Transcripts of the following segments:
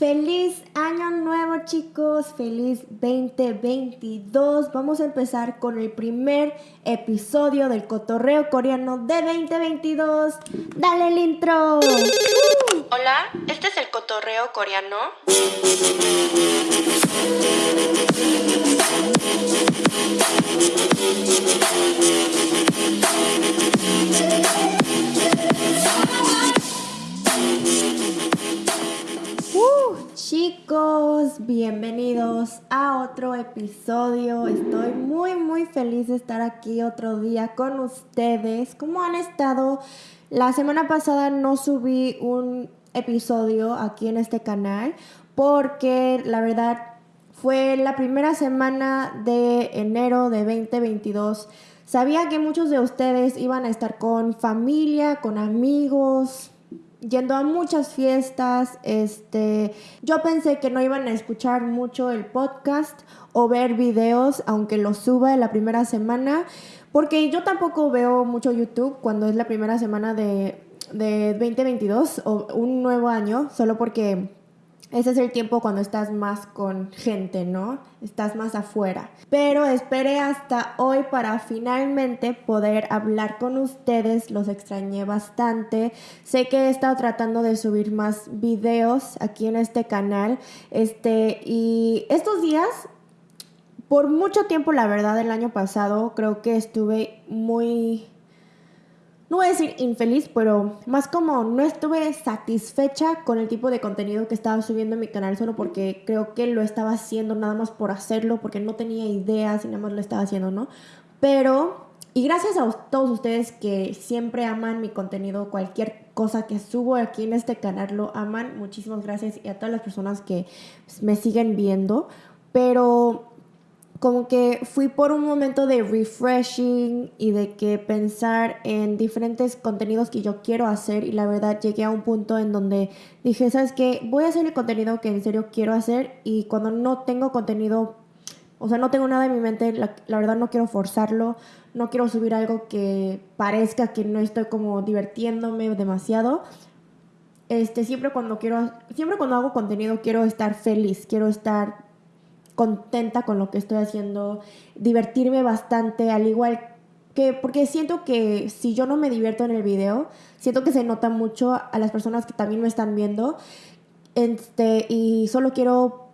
Feliz año nuevo chicos, feliz 2022. Vamos a empezar con el primer episodio del cotorreo coreano de 2022. Dale el intro. Hola, este es el cotorreo coreano. Chicos, bienvenidos a otro episodio. Estoy muy muy feliz de estar aquí otro día con ustedes. ¿Cómo han estado? La semana pasada no subí un episodio aquí en este canal porque la verdad fue la primera semana de enero de 2022. Sabía que muchos de ustedes iban a estar con familia, con amigos, yendo a muchas fiestas. Este, yo pensé que no iban a escuchar mucho el podcast o ver videos, aunque los suba en la primera semana, porque yo tampoco veo mucho YouTube cuando es la primera semana de, de 2022 o un nuevo año, solo porque ese es el tiempo cuando estás más con gente, ¿no? Estás más afuera. Pero esperé hasta hoy para finalmente poder hablar con ustedes. Los extrañé bastante. Sé que he estado tratando de subir más videos aquí en este canal. Este, y estos días, por mucho tiempo, la verdad, el año pasado, creo que estuve muy no voy a decir infeliz, pero más como no estuve satisfecha con el tipo de contenido que estaba subiendo en mi canal solo porque creo que lo estaba haciendo nada más por hacerlo, porque no tenía ideas y nada más lo estaba haciendo, ¿no? Pero, y gracias a todos ustedes que siempre aman mi contenido, cualquier cosa que subo aquí en este canal lo aman, muchísimas gracias y a todas las personas que me siguen viendo, pero como que fui por un momento de refreshing y de que pensar en diferentes contenidos que yo quiero hacer y la verdad llegué a un punto en donde dije, ¿sabes qué? Voy a hacer el contenido que en serio quiero hacer y cuando no tengo contenido, o sea, no tengo nada en mi mente, la, la verdad no quiero forzarlo, no quiero subir algo que parezca que no estoy como divirtiéndome demasiado. Este, siempre cuando quiero, siempre cuando hago contenido quiero estar feliz, quiero estar contenta con lo que estoy haciendo, divertirme bastante, al igual que, porque siento que si yo no me divierto en el video, siento que se nota mucho a las personas que también me están viendo. Este, y solo quiero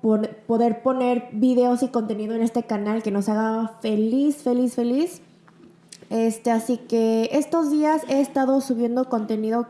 poder poner videos y contenido en este canal que nos haga feliz, feliz, feliz. Este, así que estos días he estado subiendo contenido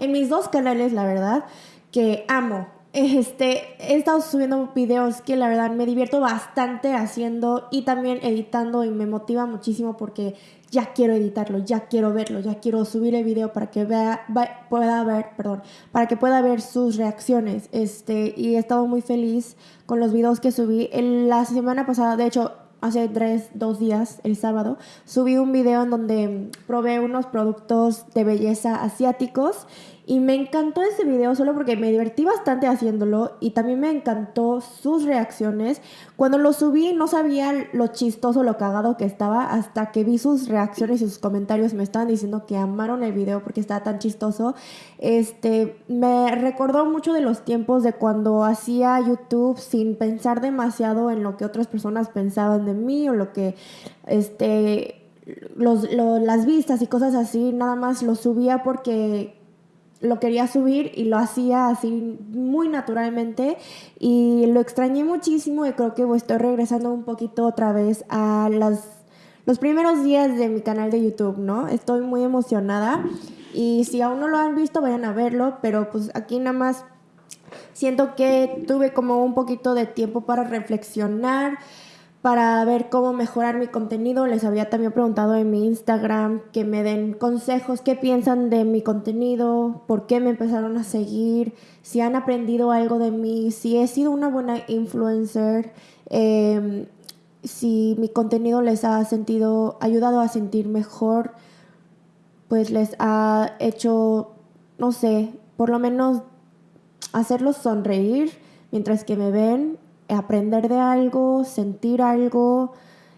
en mis dos canales, la verdad, que amo este, he estado subiendo videos que la verdad me divierto bastante haciendo y también editando y me motiva muchísimo porque ya quiero editarlo, ya quiero verlo, ya quiero subir el video para que vea, pueda ver, perdón, para que pueda ver sus reacciones. Este, y he estado muy feliz con los videos que subí. En la semana pasada, de hecho, hace tres, dos días, el sábado, subí un video en donde probé unos productos de belleza asiáticos y me encantó ese video solo porque me divertí bastante haciéndolo y también me encantó sus reacciones. Cuando lo subí no sabía lo chistoso, lo cagado que estaba hasta que vi sus reacciones y sus comentarios me estaban diciendo que amaron el video porque estaba tan chistoso. Este, me recordó mucho de los tiempos de cuando hacía YouTube sin pensar demasiado en lo que otras personas pensaban de mí o lo que este los, las vistas y cosas así, nada más lo subía porque lo quería subir y lo hacía así muy naturalmente y lo extrañé muchísimo y creo que estoy regresando un poquito otra vez a las, los primeros días de mi canal de YouTube, ¿no? Estoy muy emocionada y si aún no lo han visto vayan a verlo, pero pues aquí nada más siento que tuve como un poquito de tiempo para reflexionar para ver cómo mejorar mi contenido. Les había también preguntado en mi Instagram que me den consejos, qué piensan de mi contenido, por qué me empezaron a seguir, si han aprendido algo de mí, si he sido una buena influencer, em, si mi contenido les ha sentido, ayudado a sentir mejor, pues les ha hecho, no sé, por lo menos hacerlos sonreír mientras que me ven aprender de algo, sentir algo,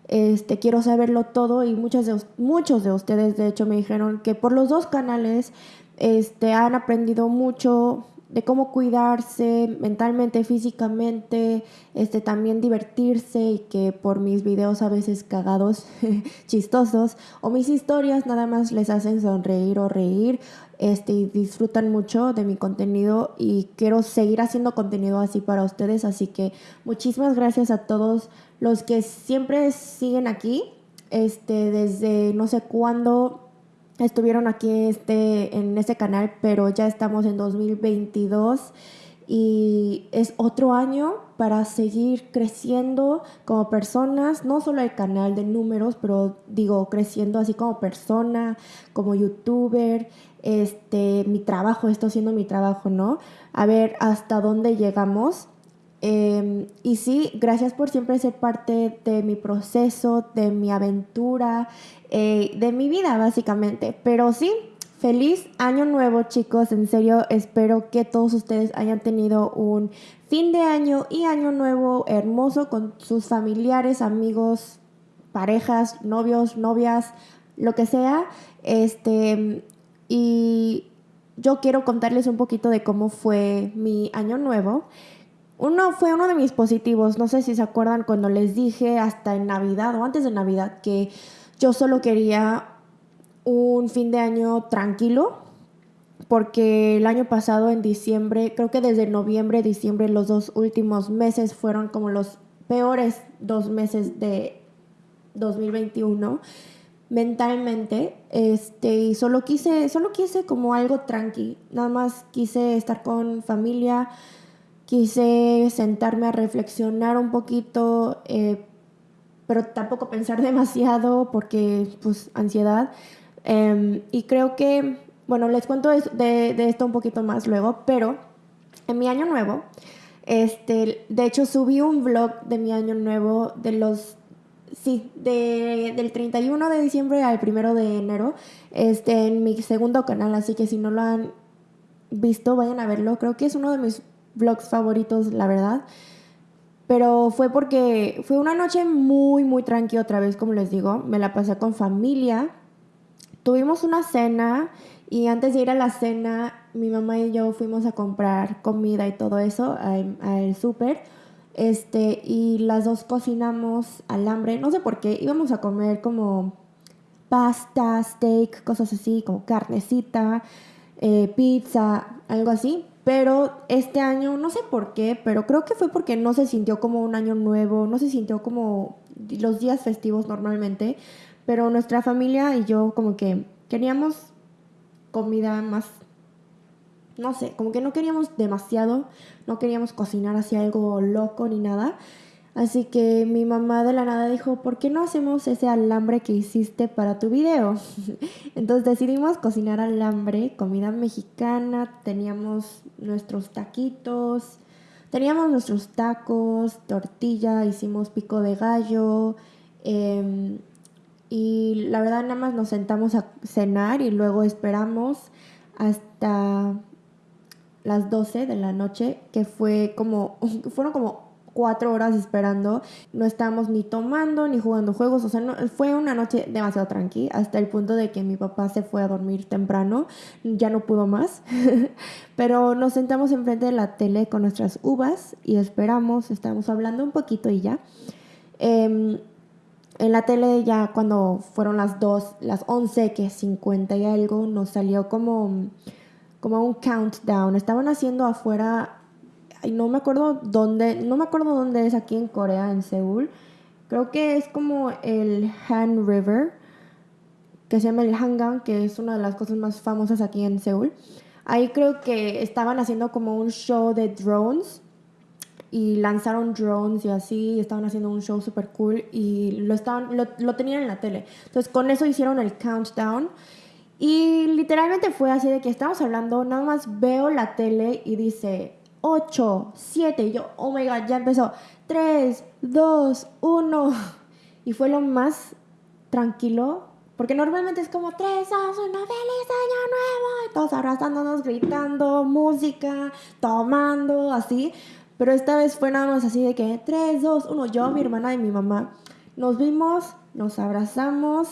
este, quiero saberlo todo y muchos de, muchos de ustedes de hecho me dijeron que por los dos canales este, han aprendido mucho de cómo cuidarse mentalmente, físicamente, este, también divertirse y que por mis videos a veces cagados, chistosos, o mis historias nada más les hacen sonreír o reír, este, y disfrutan mucho de mi contenido y quiero seguir haciendo contenido así para ustedes, así que muchísimas gracias a todos los que siempre siguen aquí, este, desde no sé cuándo estuvieron aquí este, en este canal, pero ya estamos en 2022 y es otro año para seguir creciendo como personas, no solo el canal de números, pero digo, creciendo así como persona, como youtuber, este, mi trabajo, esto siendo mi trabajo, ¿no? A ver hasta dónde llegamos. Em, y sí, gracias por siempre ser parte de mi proceso, de mi aventura, eh, de mi vida básicamente. Pero sí, feliz año nuevo chicos, en serio espero que todos ustedes hayan tenido un fin de año y año nuevo hermoso con sus familiares, amigos, parejas, novios, novias, lo que sea. Este, y yo quiero contarles un poquito de cómo fue mi año nuevo. Uno fue uno de mis positivos, no sé si se acuerdan cuando les dije hasta en Navidad o antes de Navidad que yo solo quería un fin de año tranquilo, porque el año pasado en diciembre, creo que desde noviembre, diciembre, los dos últimos meses fueron como los peores dos meses de 2021 mentalmente, este, y solo quise, solo quise como algo tranqui, nada más quise estar con familia, quise sentarme a reflexionar un poquito, eh, pero tampoco pensar demasiado porque, pues, ansiedad. Em, y creo que, bueno, les cuento de, esto un poquito más luego, pero en mi año nuevo, este, de hecho subí un vlog de mi año nuevo de los Sí, de, del 31 de diciembre al 1 de enero, este, en mi segundo canal, así que si no lo han visto, vayan a verlo. Creo que es uno de mis vlogs favoritos, la verdad. Pero fue porque fue una noche muy, muy tranquila otra vez, como les digo. Me la pasé con familia. Tuvimos una cena y antes de ir a la cena, mi mamá y yo fuimos a comprar comida y todo eso al súper este, y las dos cocinamos alambre, no sé por qué, íbamos a comer como pasta, steak, cosas así, como carnecita, eh, pizza, algo así. Pero este año, no sé por qué, pero creo que fue porque no se sintió como un año nuevo, no se sintió como los días festivos normalmente. Pero nuestra familia y yo como que queríamos comida más no sé, como que no queríamos demasiado, no queríamos cocinar así algo loco ni nada. Así que mi mamá de la nada dijo, ¿por qué no hacemos ese alambre que hiciste para tu video? Entonces decidimos cocinar alambre, comida mexicana, teníamos nuestros taquitos, teníamos nuestros tacos, tortilla, hicimos pico de gallo. Em, y la verdad nada más nos sentamos a cenar y luego esperamos hasta las 12 de la noche, que fue como, fueron como cuatro horas esperando. No estábamos ni tomando ni jugando juegos. O sea, no, fue una noche demasiado tranqui. Hasta el punto de que mi papá se fue a dormir temprano. Ya no pudo más. Pero nos sentamos enfrente de la tele con nuestras uvas y esperamos. Estábamos hablando un poquito y ya. Em, en la tele ya cuando fueron las 2, las 11, que 50 y algo, nos salió como como un countdown. Estaban haciendo afuera, no me acuerdo dónde, no me acuerdo dónde es aquí en Corea, en Seúl. Creo que es como el Han River, que se llama el Hangang, que es una de las cosas más famosas aquí en Seúl. Ahí creo que estaban haciendo como un show de drones y lanzaron drones y así, estaban haciendo un show super cool y lo, estaban, lo, lo tenían en la tele. Entonces con eso hicieron el countdown y literalmente fue así de que estamos hablando, nada más veo la tele y dice 8, 7, y yo, oh my god, ya empezó, 3, 2, 1. Y fue lo más tranquilo, porque normalmente es como 3, 2, 1, feliz año nuevo, y todos abrazándonos, gritando, música, tomando, así. Pero esta vez fue nada más así de que 3, 2, 1, yo, mi hermana y mi mamá nos vimos, nos abrazamos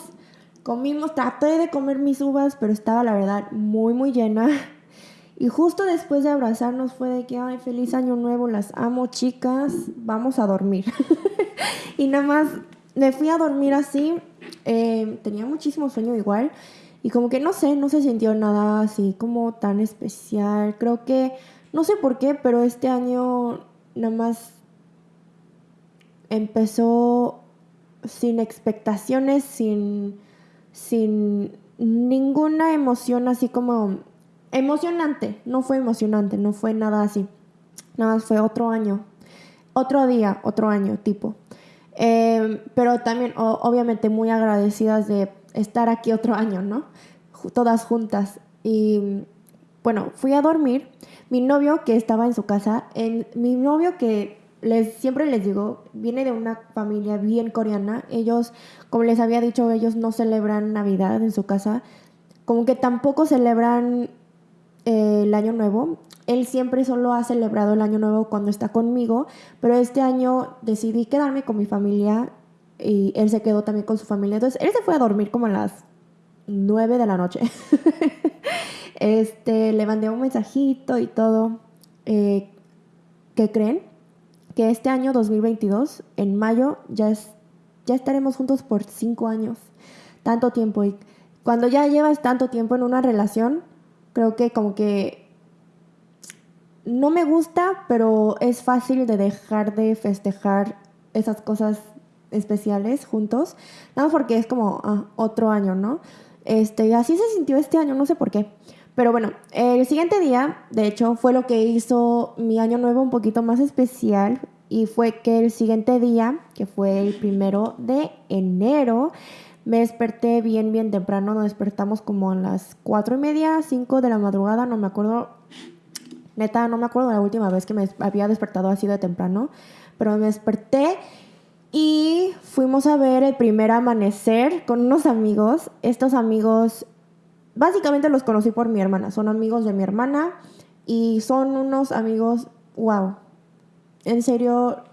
Comimos, traté de comer mis uvas, pero estaba la verdad muy, muy llena. Y justo después de abrazarnos fue de que, ay, feliz año nuevo, las amo chicas, vamos a dormir. y nada más me fui a dormir así, eh, tenía muchísimo sueño igual. Y como que no sé, no se sintió nada así como tan especial. Creo que, no sé por qué, pero este año nada más empezó sin expectaciones, sin, sin ninguna emoción así como emocionante. No fue emocionante, no fue nada así. Nada más fue otro año, otro día, otro año tipo. Em, pero también, obviamente, muy agradecidas de estar aquí otro año, ¿no? Todas juntas. Y bueno, fui a dormir. Mi novio que estaba en su casa, en, mi novio que les, siempre les digo, viene de una familia bien coreana. Ellos, como les había dicho, ellos no celebran Navidad en su casa. Como que tampoco celebran el Año Nuevo. Él siempre solo ha celebrado el Año Nuevo cuando está conmigo, pero este año decidí quedarme con mi familia y él se quedó también con su familia. Entonces, él se fue a dormir como a las 9 de la noche. este, le mandé un mensajito y todo. Eh, ¿Qué creen? Que este año 2022, en mayo, ya, es, ya estaremos juntos por 5 años. Tanto tiempo. Y cuando ya llevas tanto tiempo en una relación, creo que como que no me gusta, pero es fácil de dejar de festejar esas cosas especiales juntos, nada porque es como ah, otro año, ¿no? Este, así se sintió este año, no sé por qué. Pero bueno, el siguiente día, de hecho, fue lo que hizo mi año nuevo un poquito más especial y fue que el siguiente día, que fue el primero de enero, me desperté bien, bien temprano, nos despertamos como a las cuatro y media, cinco de la madrugada, no me acuerdo Neta, no me acuerdo la última vez que me había despertado así de temprano, pero me desperté y fuimos a ver el primer amanecer con unos amigos. Estos amigos, básicamente los conocí por mi hermana, son amigos de mi hermana y son unos amigos, wow, en serio,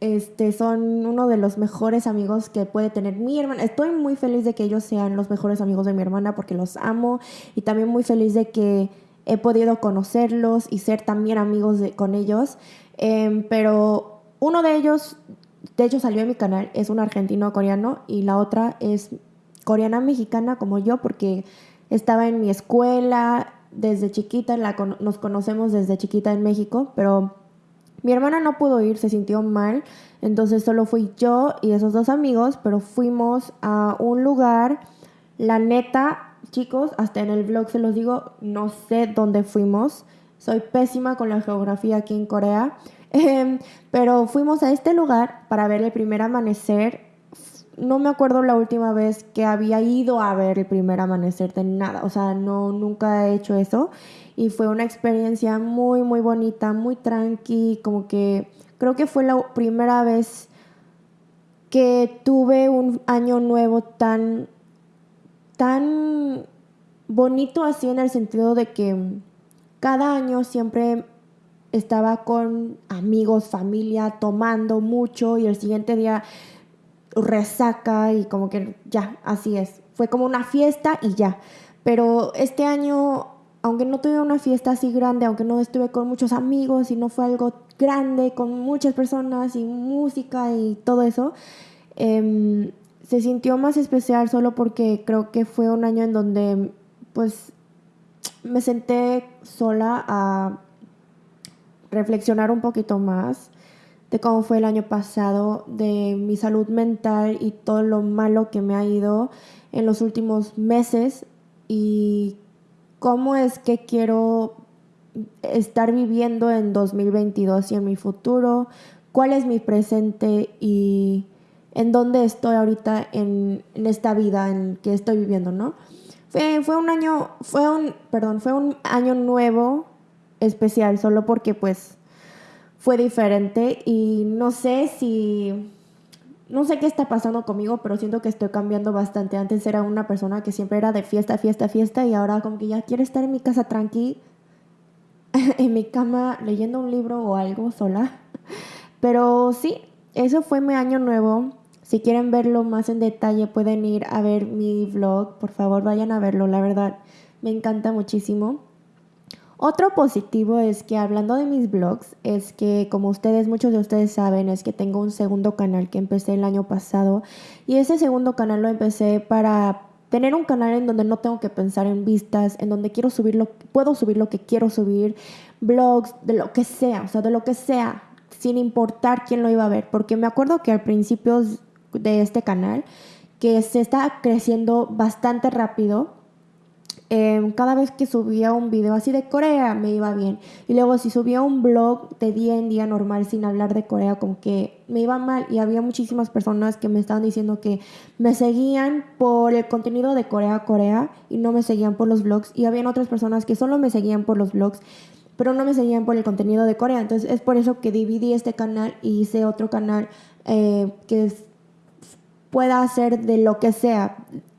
este, son uno de los mejores amigos que puede tener mi hermana. Estoy muy feliz de que ellos sean los mejores amigos de mi hermana porque los amo y también muy feliz de que he podido conocerlos y ser también amigos de, con ellos. Em, pero uno de ellos, de hecho salió en mi canal, es un argentino coreano y la otra es coreana mexicana como yo porque estaba en mi escuela desde chiquita, la, nos conocemos desde chiquita en México, pero mi hermana no pudo ir, se sintió mal, entonces solo fui yo y esos dos amigos, pero fuimos a un lugar, la neta, chicos, hasta en el vlog se los digo, no sé dónde fuimos. Soy pésima con la geografía aquí en Corea. Em, pero fuimos a este lugar para ver el primer amanecer. No me acuerdo la última vez que había ido a ver el primer amanecer de nada. O sea, no, nunca he hecho eso. Y fue una experiencia muy, muy bonita, muy tranqui. Como que creo que fue la primera vez que tuve un año nuevo tan tan bonito así en el sentido de que cada año siempre estaba con amigos, familia, tomando mucho y el siguiente día resaca y como que ya, así es. Fue como una fiesta y ya. Pero este año, aunque no tuve una fiesta así grande, aunque no estuve con muchos amigos y no fue algo grande, con muchas personas y música y todo eso, eh, se sintió más especial solo porque creo que fue un año en donde pues me senté sola a reflexionar un poquito más de cómo fue el año pasado, de mi salud mental y todo lo malo que me ha ido en los últimos meses y cómo es que quiero estar viviendo en 2022 y en mi futuro, cuál es mi presente y en dónde estoy ahorita en, esta vida en que estoy viviendo, ¿no? Fue, fue un año, fue un, perdón, fue un año nuevo especial, solo porque pues fue diferente y no sé si, no sé qué está pasando conmigo, pero siento que estoy cambiando bastante. Antes era una persona que siempre era de fiesta, fiesta, fiesta y ahora como que ya quiere estar en mi casa tranqui, en mi cama leyendo un libro o algo sola. Pero sí, eso fue mi año nuevo. Si quieren verlo más en detalle, pueden ir a ver mi vlog. Por favor, vayan a verlo, la verdad, me encanta muchísimo. Otro positivo es que hablando de mis blogs, es que como ustedes, muchos de ustedes saben, es que tengo un segundo canal que empecé el año pasado y ese segundo canal lo empecé para tener un canal en donde no tengo que pensar en vistas, en donde quiero subir lo, puedo subir lo que quiero subir, blogs, de lo que sea, o sea, de lo que sea, sin importar quién lo iba a ver, porque me acuerdo que al principio de este canal, que se está creciendo bastante rápido, Em, cada vez que subía un video así de Corea me iba bien. Y luego si subía un blog de día en día normal sin hablar de Corea, como que me iba mal. Y había muchísimas personas que me estaban diciendo que me seguían por el contenido de Corea Corea y no me seguían por los blogs. Y habían otras personas que solo me seguían por los blogs pero no me seguían por el contenido de Corea. Entonces es por eso que dividí este canal y hice otro canal eh, que pueda hacer de lo que sea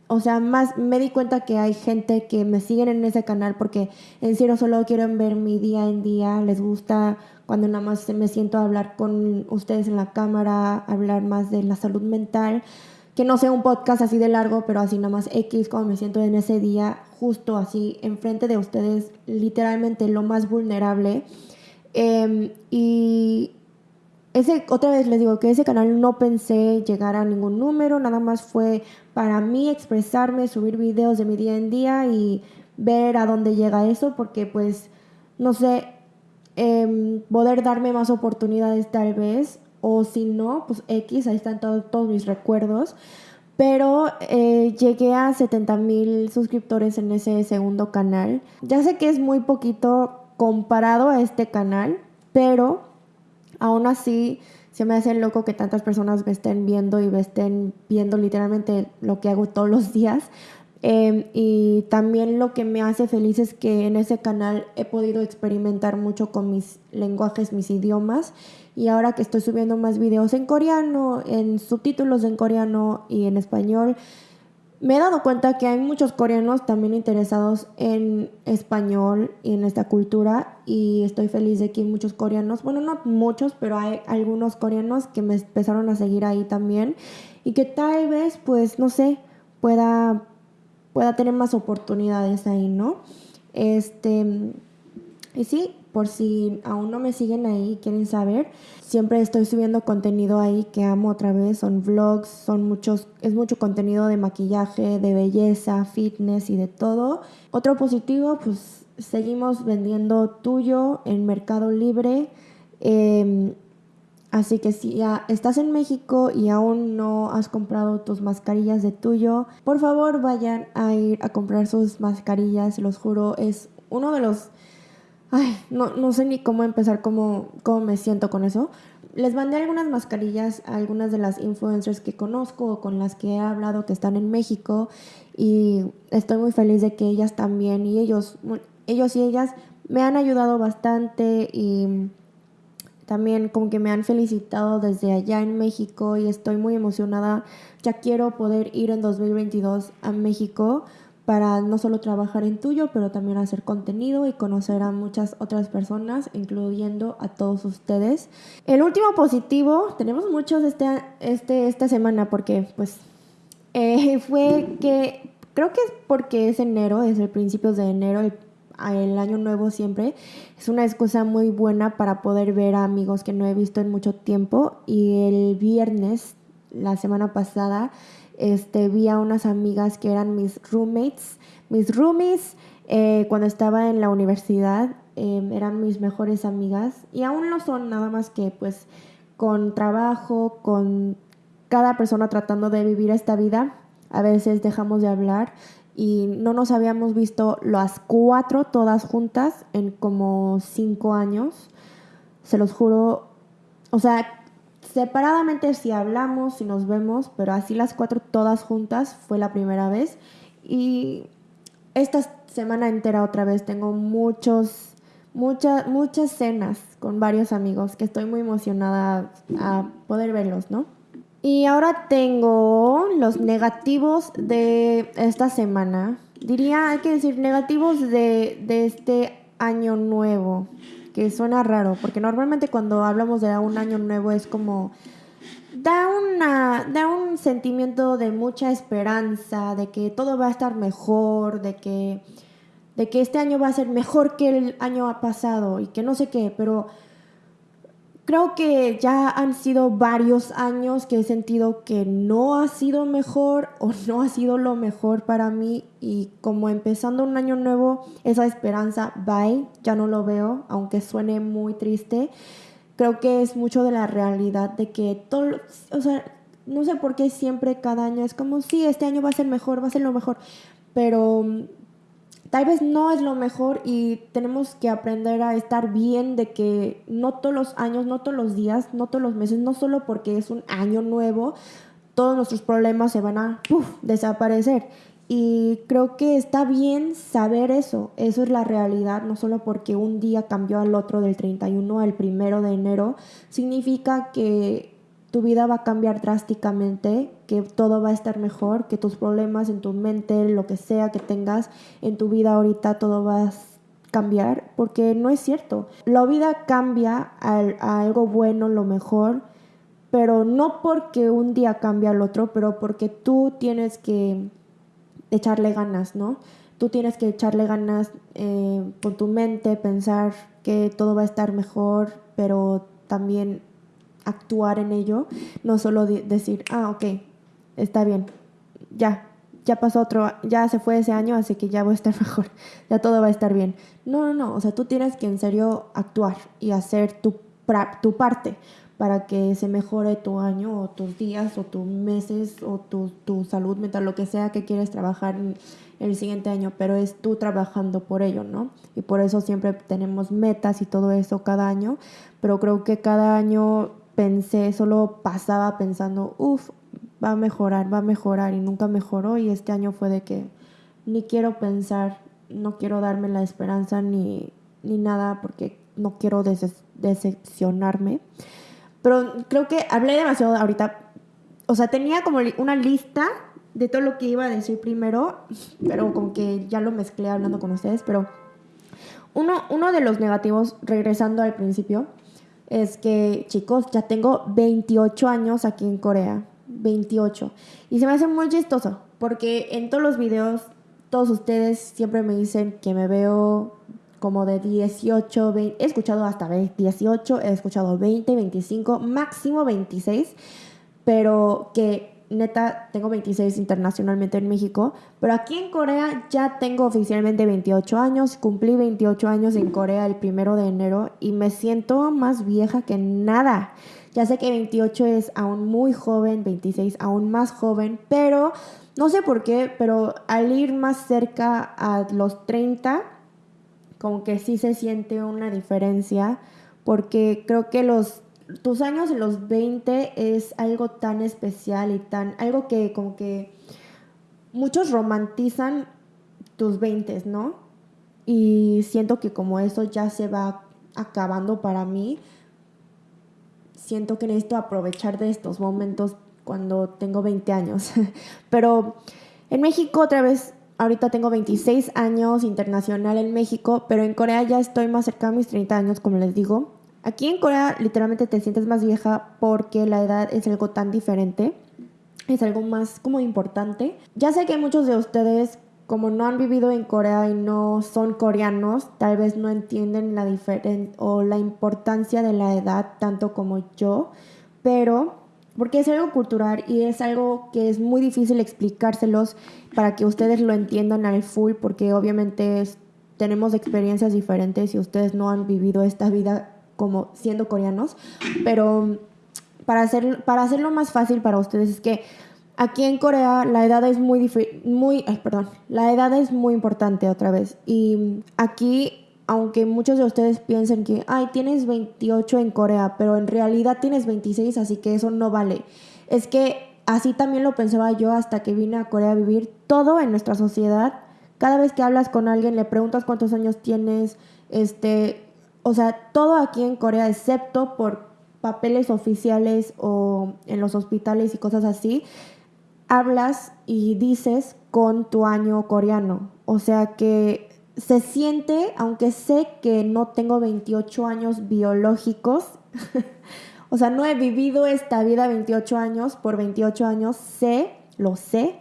o sea, más me di cuenta que hay gente que me siguen en ese canal porque en serio solo quieren ver mi día en día, les gusta cuando nada más me siento a hablar con ustedes en la cámara, hablar más de la salud mental, que no sea un podcast así de largo, pero así nada más X, como me siento en ese día, justo así enfrente de ustedes, literalmente lo más vulnerable. Em, y ese, otra vez les digo que ese canal no pensé llegar a ningún número, nada más fue para mí expresarme, subir videos de mi día en día y ver a dónde llega eso, porque pues, no sé, em, poder darme más oportunidades tal vez, o si no, pues X, ahí están todos mis recuerdos. Pero eh, llegué a 70 mil suscriptores en ese segundo canal. Ya sé que es muy poquito comparado a este canal, pero aún así se me hace loco que tantas personas me estén viendo y me estén viendo literalmente lo que hago todos los días. Em, y también lo que me hace feliz es que en ese canal he podido experimentar mucho con mis lenguajes, mis idiomas. Y ahora que estoy subiendo más videos en coreano, en subtítulos en coreano y en español, me he dado cuenta que hay muchos coreanos también interesados en español y en esta cultura y estoy feliz de que hay muchos coreanos, bueno, no muchos, pero hay algunos coreanos que me empezaron a seguir ahí también y que tal vez, pues, no sé, pueda, pueda tener más oportunidades ahí, ¿no? Este, y sí, por si aún no me siguen ahí y quieren saber, siempre estoy subiendo contenido ahí que amo otra vez, son vlogs, son muchos, es mucho contenido de maquillaje, de belleza, fitness y de todo. Otro positivo, pues seguimos vendiendo tuyo en Mercado Libre. Em, así que si ya estás en México y aún no has comprado tus mascarillas de tuyo, por favor vayan a ir a comprar sus mascarillas, los juro, es uno de los Ay, no, no sé ni cómo empezar, cómo, cómo me siento con eso. Les mandé algunas mascarillas a algunas de las influencers que conozco o con las que he hablado que están en México y estoy muy feliz de que ellas también y ellos, ellos y ellas me han ayudado bastante y también como que me han felicitado desde allá en México y estoy muy emocionada. Ya quiero poder ir en 2022 a México para no solo trabajar en tuyo, pero también hacer contenido y conocer a muchas otras personas, incluyendo a todos ustedes. El último positivo, tenemos muchos este, este, esta semana porque pues eh, fue que creo que es porque es enero, es el principio de enero, el, el año nuevo siempre. Es una excusa muy buena para poder ver a amigos que no he visto en mucho tiempo y el viernes, la semana pasada, este, vi a unas amigas que eran mis roommates, mis roomies, eh, cuando estaba en la universidad, em, eran mis mejores amigas y aún lo son, nada más que pues con trabajo, con cada persona tratando de vivir esta vida, a veces dejamos de hablar y no nos habíamos visto las cuatro todas juntas en como cinco años. Se los juro, o sea, Separadamente si hablamos, si nos vemos, pero así las cuatro todas juntas fue la primera vez. Y esta semana entera otra vez tengo muchos, muchas, muchas cenas con varios amigos que estoy muy emocionada a poder verlos, ¿no? Y ahora tengo los negativos de esta semana. Diría, hay que decir, negativos de, de este año nuevo que suena raro, porque normalmente cuando hablamos de un año nuevo es como da una da un sentimiento de mucha esperanza, de que todo va a estar mejor, de que de que este año va a ser mejor que el año pasado y que no sé qué, pero creo que ya han sido varios años que he sentido que no ha sido mejor o no ha sido lo mejor para mí y como empezando un año nuevo, esa esperanza, bye, ya no lo veo, aunque suene muy triste. Creo que es mucho de la realidad de que todo, o sea, no sé por qué siempre cada año es como, sí, este año va a ser mejor, va a ser lo mejor, pero tal vez no es lo mejor y tenemos que aprender a estar bien de que no todos los años, no todos los días, no todos los meses, no solo porque es un año nuevo, todos nuestros problemas se van a desaparecer. Y creo que está bien saber eso, eso es la realidad, no solo porque un día cambió al otro del 31 al 1 de enero, significa que tu vida va a cambiar drásticamente, que todo va a estar mejor, que tus problemas en tu mente, lo que sea que tengas en tu vida ahorita, todo va a cambiar, porque no es cierto. La vida cambia a, algo bueno, lo mejor, pero no porque un día cambia al otro, pero porque tú tienes que echarle ganas, ¿no? Tú tienes que echarle ganas eh, con tu mente, pensar que todo va a estar mejor, pero también actuar en ello, no solo decir, ah, ok, está bien, ya, ya pasó otro, ya se fue ese año, así que ya voy a estar mejor, ya todo va a estar bien. No, no, no, o sea, tú tienes que en serio actuar y hacer tu, tu parte para que se mejore tu año o tus días o tus meses o tu, tu salud mental, lo que sea que quieres trabajar en el siguiente año, pero es tú trabajando por ello, ¿no? Y por eso siempre tenemos metas y todo eso cada año, pero creo que cada año pensé, solo pasaba pensando, uff, va a mejorar, va a mejorar y nunca mejoró y este año fue de que ni quiero pensar, no quiero darme la esperanza ni, ni nada porque no quiero decepcionarme. Pero creo que hablé demasiado ahorita. O sea, tenía como una lista de todo lo que iba a decir primero, pero con que ya lo mezclé hablando con ustedes. Pero uno, uno de los negativos, regresando al principio, es que, chicos, ya tengo 28 años aquí en Corea. 28. Y se me hace muy chistoso, porque en todos los videos, todos ustedes siempre me dicen que me veo como de 18, 20, he escuchado hasta 18, he escuchado 20, 25, máximo 26, pero que neta, tengo 26 internacionalmente en México, pero aquí en Corea ya tengo oficialmente 28 años, cumplí 28 años en Corea el primero de enero y me siento más vieja que nada. Ya sé que 28 es aún muy joven, 26 aún más joven, pero no sé por qué, pero al ir más cerca a los 30, como que sí se siente una diferencia, porque creo que los tus años en los 20 es algo tan especial y tan, algo que como que muchos romantizan tus 20, ¿no? Y siento que como eso ya se va acabando para mí, siento que necesito aprovechar de estos momentos cuando tengo 20 años. pero en México otra vez, ahorita tengo 26 años internacional en México, pero en Corea ya estoy más cerca de mis 30 años, como les digo. Aquí en Corea literalmente te sientes más vieja porque la edad es algo tan diferente, es algo más como importante. Ya sé que muchos de ustedes como no han vivido en Corea y no son coreanos, tal vez no entienden la diferencia o la importancia de la edad tanto como yo, pero porque es algo cultural y es algo que es muy difícil explicárselos para que ustedes lo entiendan al full, porque obviamente tenemos experiencias diferentes y ustedes no han vivido esta vida como siendo coreanos, pero para, hacer, para hacerlo más fácil para ustedes es que aquí en Corea la edad es muy, muy, perdón, la edad es muy importante otra vez. Y aquí, aunque muchos de ustedes piensen que, ay, tienes 28 en Corea, pero en realidad tienes 26, así que eso no vale. Es que así también lo pensaba yo hasta que vine a Corea a vivir. Todo en nuestra sociedad, cada vez que hablas con alguien, le preguntas cuántos años tienes, este, o sea, todo aquí en Corea, excepto por papeles oficiales o en los hospitales y cosas así, hablas y dices con tu año coreano. O sea que se siente, aunque sé que no tengo 28 años biológicos, o sea, no he vivido esta vida 28 años, por 28 años sé, lo sé,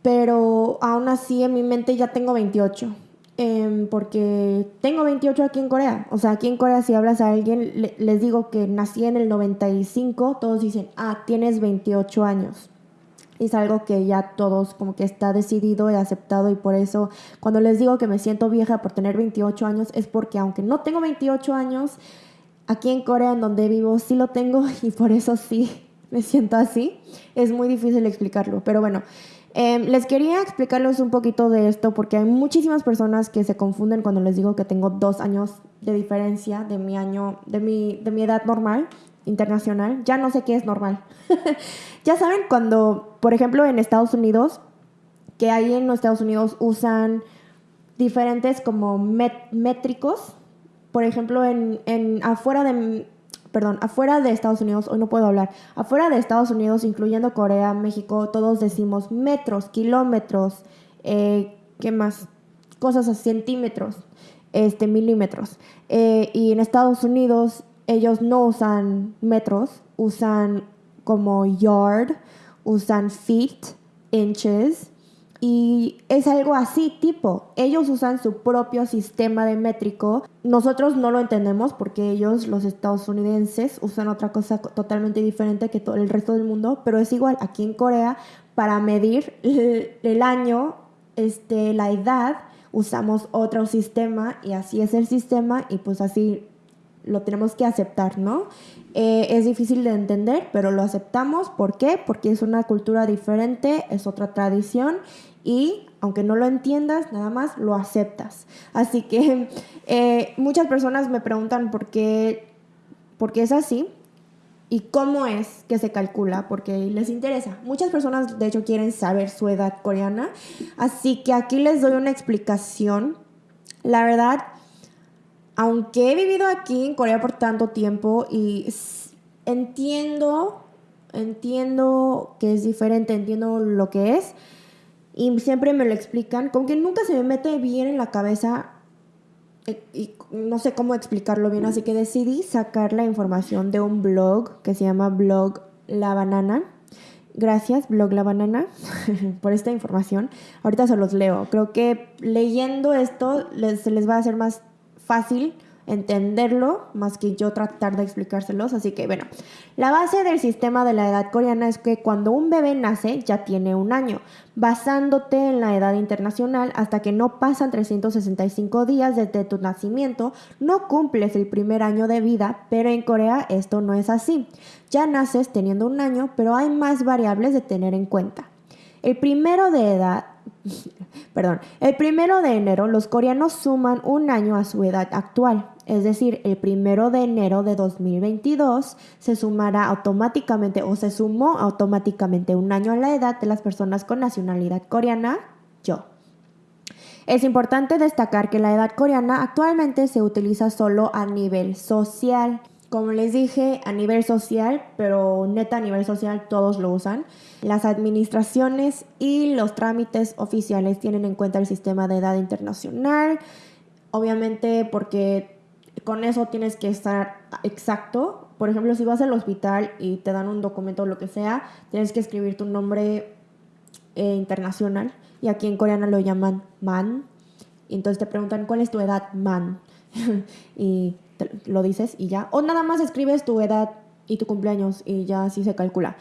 pero aún así en mi mente ya tengo 28. Em, porque tengo 28 aquí en Corea. O sea, aquí en Corea si hablas a alguien, les digo que nací en el 95, todos dicen, ah, tienes 28 años. Es algo que ya todos como que está decidido y aceptado y por eso cuando les digo que me siento vieja por tener 28 años es porque aunque no tengo 28 años, aquí en Corea en donde vivo sí lo tengo y por eso sí me siento así. Es muy difícil explicarlo, pero bueno. Em, les quería explicarles un poquito de esto porque hay muchísimas personas que se confunden cuando les digo que tengo dos años de diferencia de mi año, de mi, de mi edad normal, internacional. Ya no sé qué es normal. ya saben cuando, por ejemplo, en Estados Unidos, que ahí en los Estados Unidos usan diferentes como métricos. Por ejemplo, en, en afuera de perdón, afuera de Estados Unidos, hoy no puedo hablar, afuera de Estados Unidos, incluyendo Corea, México, todos decimos metros, kilómetros, eh, ¿qué más? Cosas a centímetros, este, milímetros. Eh, y en Estados Unidos ellos no usan metros, usan como yard, usan feet, inches, y es algo así, tipo, ellos usan su propio sistema de métrico. Nosotros no lo entendemos porque ellos, los estadounidenses, usan otra cosa totalmente diferente que todo el resto del mundo, pero es igual, aquí en Corea, para medir el, año, este, la edad, usamos otro sistema y así es el sistema y pues así lo tenemos que aceptar, ¿no? Eh, es difícil de entender, pero lo aceptamos. ¿Por qué? Porque es una cultura diferente, es otra tradición y aunque no lo entiendas, nada más lo aceptas. Así que eh, muchas personas me preguntan por qué, por qué es así y cómo es que se calcula, porque les interesa. Muchas personas, de hecho, quieren saber su edad coreana, así que aquí les doy una explicación. La verdad, aunque he vivido aquí en Corea por tanto tiempo y entiendo, entiendo que es diferente, entiendo lo que es, y siempre me lo explican, como que nunca se me mete bien en la cabeza eh, y no sé cómo explicarlo bien, así que decidí sacar la información de un blog que se llama Blog La Banana. Gracias, Blog La Banana, por esta información. Ahorita se los leo. Creo que leyendo esto se les va a hacer más fácil entenderlo más que yo tratar de explicárselos. Así que bueno, la base del sistema de la edad coreana es que cuando un bebé nace ya tiene un año, basándote en la edad internacional hasta que no pasan 365 días desde tu nacimiento, no cumples el primer año de vida, pero en Corea esto no es así. Ya naces teniendo un año, pero hay más variables de tener en cuenta. El primero de edad, perdón, el primero de enero los coreanos suman un año a su edad actual. Es decir, el primero de enero de 2022 se sumará automáticamente o se sumó automáticamente un año a la edad de las personas con nacionalidad coreana, yo. Es importante destacar que la edad coreana actualmente se utiliza solo a nivel social. Como les dije, a nivel social, pero neta a nivel social todos lo usan. Las administraciones y los trámites oficiales tienen en cuenta el sistema de edad internacional, obviamente porque con eso tienes que estar exacto. Por ejemplo, si vas al hospital y te dan un documento o lo que sea, tienes que escribir tu nombre eh, internacional y aquí en coreano lo llaman man. Y entonces te preguntan, ¿cuál es tu edad, man? y lo dices y ya. O nada más escribes tu edad y tu cumpleaños y ya así se calcula.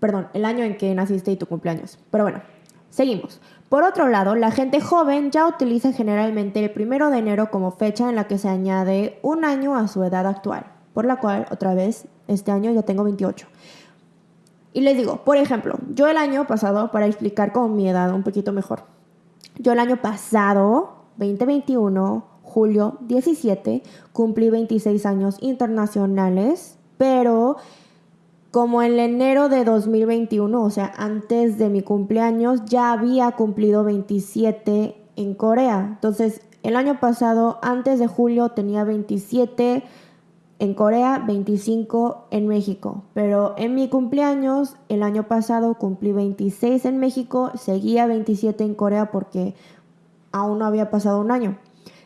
Perdón, el año en que naciste y tu cumpleaños. Pero bueno, seguimos. Por otro lado, la gente joven ya utiliza generalmente el primero de enero como fecha en la que se añade un año a su edad actual, por la cual, otra vez, este año ya tengo 28. Y les digo, por ejemplo, yo el año pasado, para explicar con mi edad un poquito mejor, yo el año pasado, 2021, julio 17, cumplí 26 años internacionales, pero como en enero de 2021, o sea, antes de mi cumpleaños, ya había cumplido 27 en Corea. Entonces, el año pasado, antes de julio, tenía 27 en Corea, 25 en México. Pero en mi cumpleaños, el año pasado, cumplí 26 en México, seguía 27 en Corea porque aún no había pasado un año.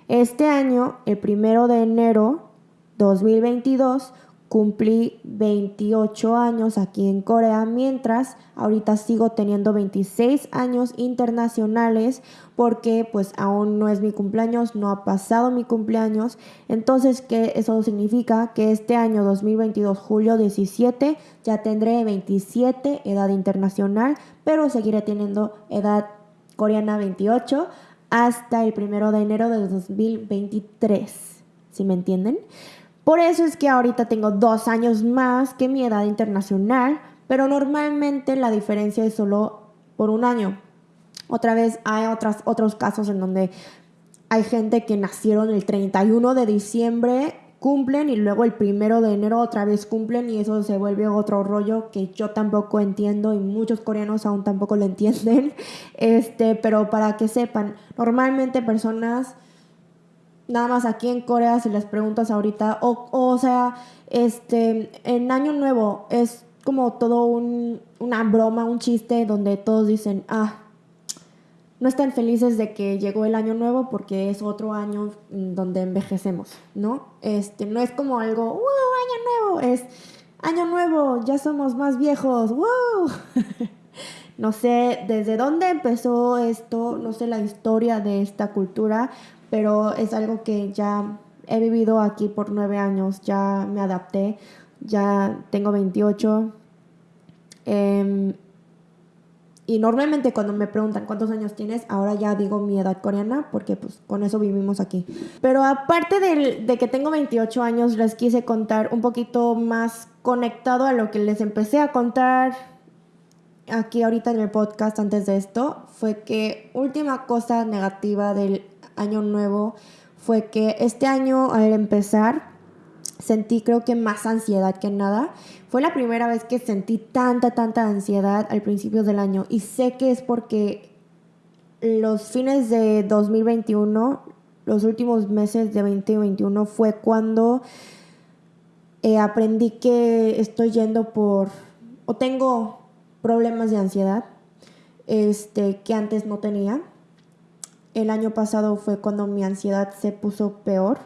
Este año, el primero de enero 2022, cumplí 28 años aquí en Corea, mientras ahorita sigo teniendo 26 años internacionales porque pues aún no es mi cumpleaños, no ha pasado mi cumpleaños. Entonces, ¿qué eso significa? Que este año 2022, julio 17, ya tendré 27, edad internacional, pero seguiré teniendo edad coreana 28 hasta el primero de enero de 2023. ¿Sí me entienden? Por eso es que ahorita tengo dos años más que mi edad internacional, pero normalmente la diferencia es solo por un año. Otra vez hay otras, otros casos en donde hay gente que nacieron el 31 de diciembre, cumplen y luego el primero de enero otra vez cumplen y eso se vuelve otro rollo que yo tampoco entiendo y muchos coreanos aún tampoco lo entienden. Este, pero para que sepan, normalmente personas nada más aquí en Corea, si les preguntas ahorita, o, o sea, este, en Año Nuevo es como todo un, una broma, un chiste donde todos dicen, ah, no están felices de que llegó el año nuevo porque es otro año donde envejecemos, ¿no? Este, no es como algo, wow, año nuevo, es año nuevo, ya somos más viejos, wow. no sé desde dónde empezó esto, no sé la historia de esta cultura, pero es algo que ya he vivido aquí por nueve años, ya me adapté, ya tengo 28. Em, y normalmente cuando me preguntan cuántos años tienes, ahora ya digo mi edad coreana porque pues con eso vivimos aquí. Pero aparte de, de que tengo 28 años, les quise contar un poquito más conectado a lo que les empecé a contar aquí ahorita en el podcast antes de esto, fue que última cosa negativa del año nuevo fue que este año al empezar sentí creo que más ansiedad que nada. Fue la primera vez que sentí tanta, tanta ansiedad al principio del año. Y sé que es porque los fines de 2021, los últimos meses de 2021 fue cuando eh, aprendí que estoy yendo por o tengo problemas de ansiedad este, que antes no tenía. El año pasado fue cuando mi ansiedad se puso peor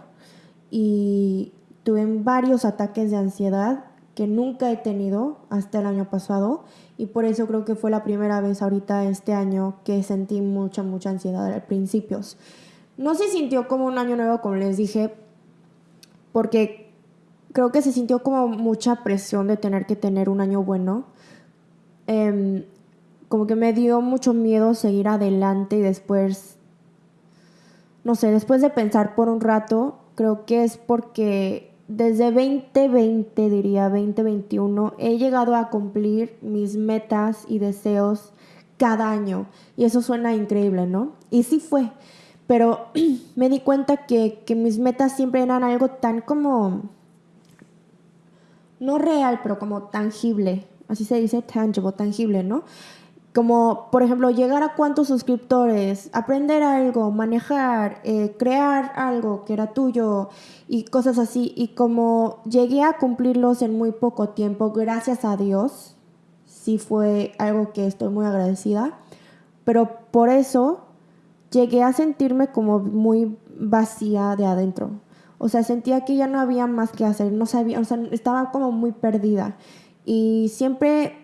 y tuve varios ataques de ansiedad que nunca he tenido hasta el año pasado y por eso creo que fue la primera vez ahorita este año que sentí mucha, mucha ansiedad al principio. No se sintió como un año nuevo, como les dije, porque creo que se sintió como mucha presión de tener que tener un año bueno. Em, como que me dio mucho miedo seguir adelante y después no sé, después de pensar por un rato, creo que es porque desde 2020, diría 2021, he llegado a cumplir mis metas y deseos cada año. Y eso suena increíble, ¿no? Y sí fue. Pero me di cuenta que, que mis metas siempre eran algo tan como, no real, pero como tangible. Así se dice tangible, tangible, ¿no? Como, por ejemplo, llegar a cuántos suscriptores, aprender algo, manejar, eh, crear algo que era tuyo y cosas así. Y como llegué a cumplirlos en muy poco tiempo, gracias a Dios, sí fue algo que estoy muy agradecida. Pero por eso llegué a sentirme como muy vacía de adentro. O sea, sentía que ya no había más que hacer, no sabía, o sea, estaba como muy perdida. Y siempre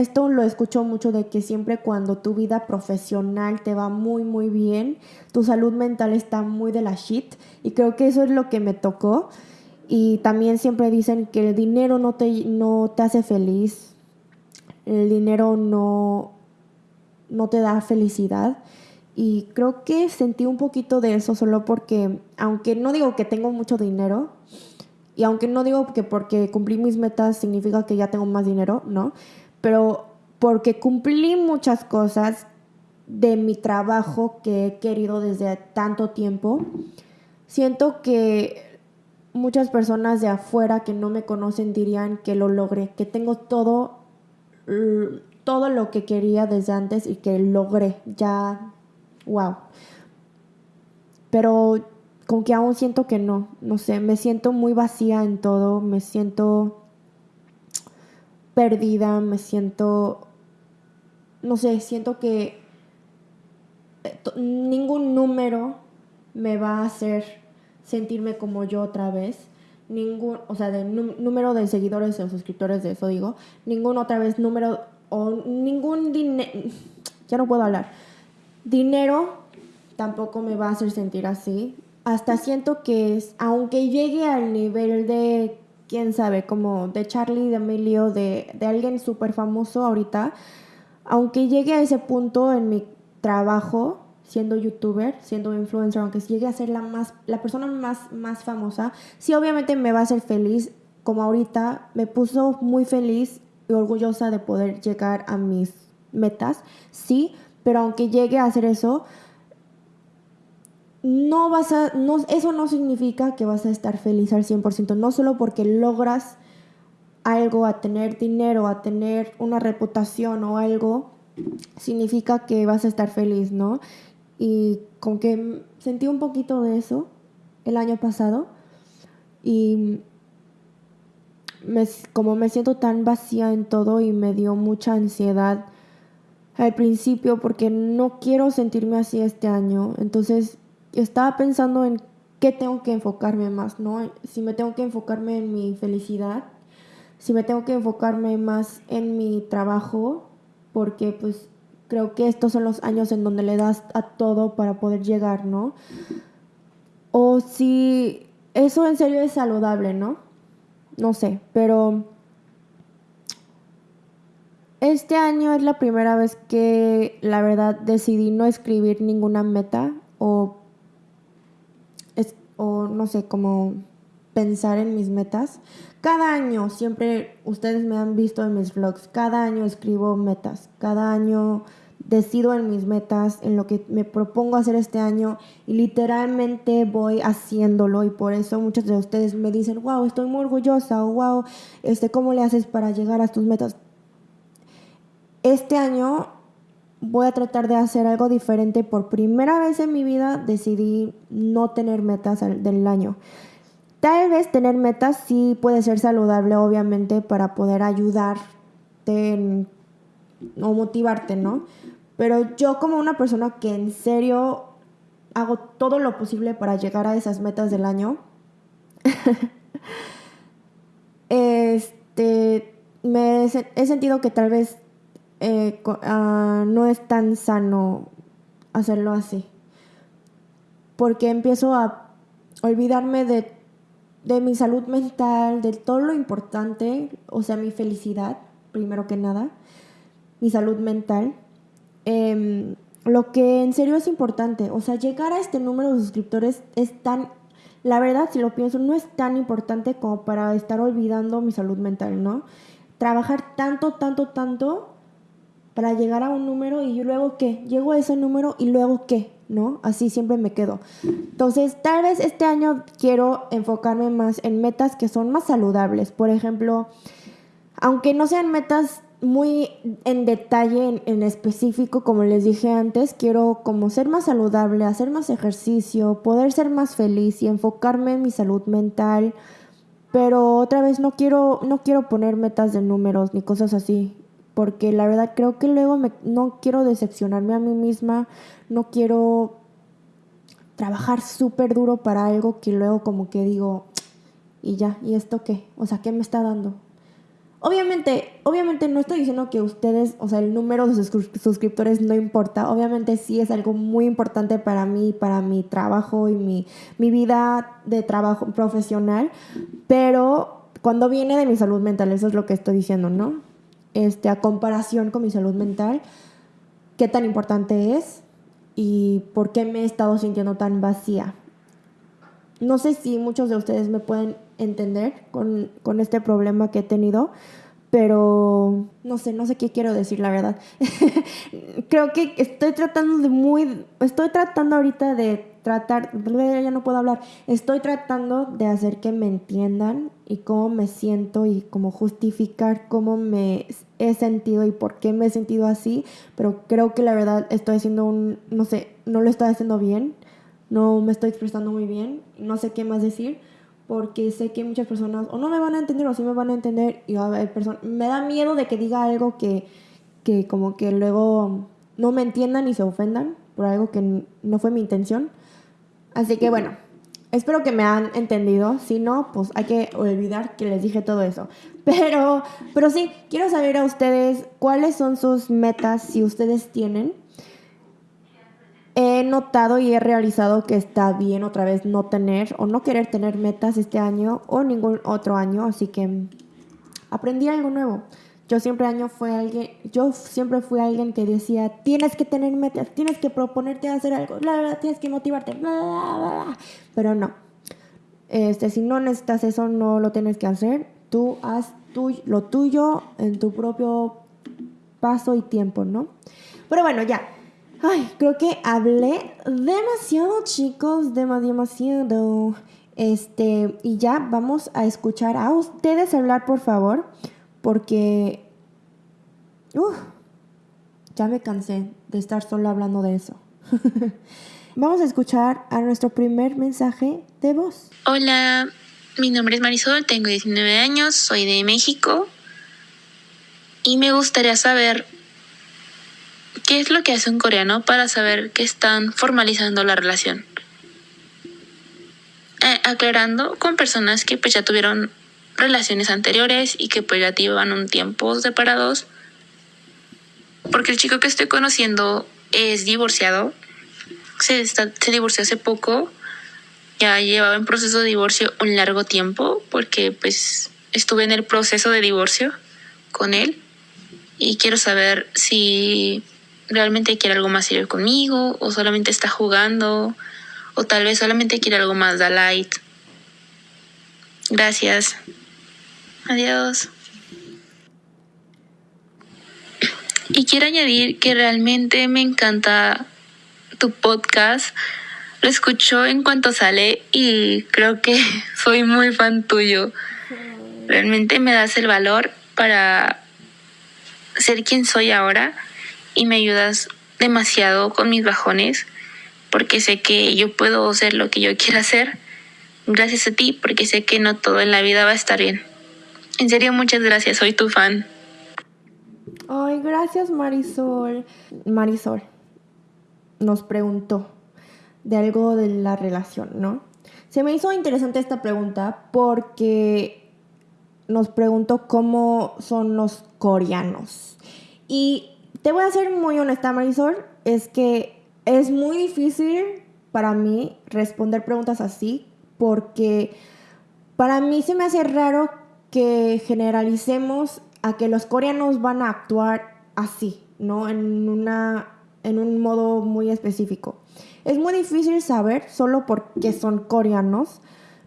esto lo escucho mucho de que siempre cuando tu vida profesional te va muy muy bien, tu salud mental está muy de la shit y creo que eso es lo que me tocó y también siempre dicen que el dinero no te, no te hace feliz, el dinero no, no te da felicidad y creo que sentí un poquito de eso solo porque aunque no digo que tengo mucho dinero, y aunque no digo que porque cumplí mis metas significa que ya tengo más dinero, ¿no? Pero porque cumplí muchas cosas de mi trabajo que he querido desde tanto tiempo, siento que muchas personas de afuera que no me conocen dirían que lo logré, que tengo todo, todo lo que quería desde antes y que logré, ya, wow. Pero con que aún siento que no, no sé, me siento muy vacía en todo, me siento perdida, me siento, no sé, siento que eh, ningún número me va a hacer sentirme como yo otra vez. ningún, o sea, de número de seguidores o suscriptores de eso digo, ningún otra vez número o ningún dinero, ya no puedo hablar, dinero tampoco me va a hacer sentir así. Hasta siento que es, aunque llegue al nivel de, quién sabe, como de Charlie, de Emilio, de, de alguien súper famoso ahorita, aunque llegue a ese punto en mi trabajo, siendo youtuber, siendo influencer, aunque llegue a ser la, más, la persona más, más famosa, sí obviamente me va a hacer feliz, como ahorita me puso muy feliz y orgullosa de poder llegar a mis metas, sí, pero aunque llegue a hacer eso, no vas a, no, eso no significa que vas a estar feliz al 100%, no solo porque logras algo, a tener dinero, a tener una reputación o algo, significa que vas a estar feliz, ¿no? Y con que sentí un poquito de eso el año pasado y como me siento tan vacía en todo y me dio mucha ansiedad al principio porque no quiero sentirme así este año. Entonces estaba pensando en qué tengo que enfocarme más, ¿no? Si me tengo que enfocarme en mi felicidad, si me tengo que enfocarme más en mi trabajo, porque pues creo que estos son los años en donde le das a todo para poder llegar, ¿no? O si eso en serio es saludable, ¿no? No sé, pero este año es la primera vez que la verdad decidí no escribir ninguna meta o, o no sé, como pensar en mis metas. Cada año, siempre ustedes me han visto en mis vlogs, cada año escribo metas, cada año decido en mis metas, en lo que me propongo hacer este año y literalmente voy haciéndolo y por eso muchos de ustedes me dicen, wow, estoy muy orgullosa o wow, este, ¿cómo le haces para llegar a tus metas? Este año voy a tratar de hacer algo diferente. Por primera vez en mi vida decidí no tener metas del año. Tal vez tener metas sí puede ser saludable, obviamente, para poder ayudarte o motivarte, ¿no? Pero yo como una persona que en serio hago todo lo posible para llegar a esas metas del año, este, me he sentido que tal vez eh, ah, no es tan sano hacerlo así. Porque empiezo a olvidarme de de mi salud mental, de todo lo importante, o sea, mi felicidad, primero que nada, mi salud mental. Em, lo que en serio es importante, o sea, llegar a este número de suscriptores es tan, la verdad, si lo pienso, no es tan importante como para estar olvidando mi salud mental, ¿no? Trabajar tanto, tanto, tanto para llegar a un número y luego qué, llego a ese número y luego qué, ¿no? Así siempre me quedo. Entonces, tal vez este año quiero enfocarme más en metas que son más saludables. Por ejemplo, aunque no sean metas muy en detalle, en, específico, como les dije antes, quiero como ser más saludable, hacer más ejercicio, poder ser más feliz y enfocarme en mi salud mental. Pero otra vez no quiero, no quiero poner metas de números ni cosas así porque la verdad creo que luego me, no quiero decepcionarme a mí misma, no quiero trabajar súper duro para algo que luego como que digo, y ya, ¿y esto qué? O sea, ¿qué me está dando? Obviamente, obviamente no estoy diciendo que ustedes, o sea, el número de suscriptores no importa. Obviamente sí es algo muy importante para mí, para mi trabajo y mi, mi vida de trabajo profesional. Pero cuando viene de mi salud mental, eso es lo que estoy diciendo, ¿no? Este, a comparación con mi salud mental, qué tan importante es y por qué me he estado sintiendo tan vacía. No sé si muchos de ustedes me pueden entender con, con este problema que he tenido, pero no sé, no sé qué quiero decir, la verdad. Creo que estoy tratando de muy, estoy tratando ahorita de tratar, ya no puedo hablar, estoy tratando de hacer que me entiendan y cómo me siento y cómo justificar cómo me he sentido y por qué me he sentido así, pero creo que la verdad estoy haciendo un, no sé, no lo estoy haciendo bien, no me estoy expresando muy bien, no sé qué más decir, porque sé que muchas personas o no me van a entender o sí me van a entender y a me da miedo de que diga algo que, que como que luego no me entiendan y se ofendan por algo que no fue mi intención. Así que bueno, Espero que me han entendido. Si no, pues hay que olvidar que les dije todo eso. Pero, pero sí, quiero saber a ustedes cuáles son sus metas, si ustedes tienen. He notado y he realizado que está bien otra vez no tener o no querer tener metas este año o ningún otro año, así que aprendí algo nuevo. Yo siempre año fue alguien, yo siempre fui alguien que decía, tienes que tener metas, tienes que proponerte hacer algo, tienes que motivarte, pero no. Este, si no necesitas eso, no lo tienes que hacer. Tú haz lo tuyo en tu propio paso y tiempo, ¿no? Pero bueno, ya. Ay, creo que hablé demasiado, chicos, demasiado. Este, y ya vamos a escuchar a ustedes hablar, por favor, porque ya me cansé de estar solo hablando de eso. vamos a escuchar a nuestro primer mensaje de voz. Hola, mi nombre es Marisol, tengo 19 años, soy de México y me gustaría saber qué es lo que hace un coreano para saber que están formalizando la relación. Eh, aclarando con personas que pues ya tuvieron relaciones anteriores y que pues ya llevan un tiempo separados. Porque el chico que estoy conociendo es divorciado. Se, se divorció hace poco ya llevaba en proceso de divorcio un largo tiempo porque pues estuve en el proceso de divorcio con él y quiero saber si realmente quiere algo más serio conmigo o solamente está jugando o tal vez solamente quiere algo más de light. Gracias. Adiós. Y quiero añadir que realmente me encanta tu podcast lo escucho en cuanto sale y creo que soy muy fan tuyo. Realmente me das el valor para ser quien soy ahora y me ayudas demasiado con mis bajones porque sé que yo puedo hacer lo que yo quiera hacer gracias a ti porque sé que no todo en la vida va a estar bien. En serio, muchas gracias, soy tu fan. Ay, gracias Marisol. Marisol nos preguntó, de algo de la relación, ¿no? Se me hizo interesante esta pregunta porque nos preguntó cómo son los coreanos. Y te voy a ser muy honesta, Marisol, es que es muy difícil para mí responder preguntas así porque para mí se me hace raro que generalicemos a que los coreanos van a actuar así, ¿no? En, una, en un modo muy específico. Es muy difícil saber solo porque son coreanos.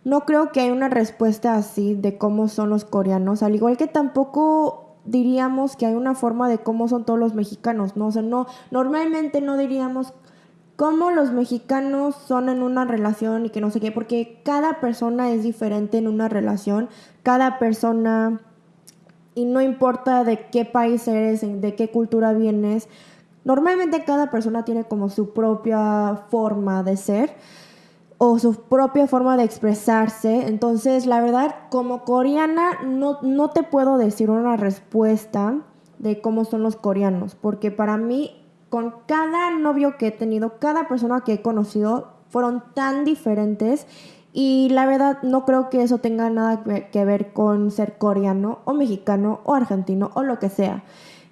No creo que haya una respuesta así de cómo son los coreanos, al igual que tampoco diríamos que hay una forma de cómo son todos los mexicanos, ¿no? O no, normalmente no diríamos cómo los mexicanos son en una relación y que no sé qué, porque cada persona es diferente en una relación, cada persona, y no importa de qué país eres, de qué cultura vienes, Normalmente cada persona tiene como su propia forma de ser o su propia forma de expresarse. Entonces, la verdad, como coreana, no, no te puedo decir una respuesta de cómo son los coreanos, porque para mí, con cada novio que he tenido, cada persona que he conocido, fueron tan diferentes y la verdad no creo que eso tenga nada que ver con ser coreano o mexicano o argentino o lo que sea.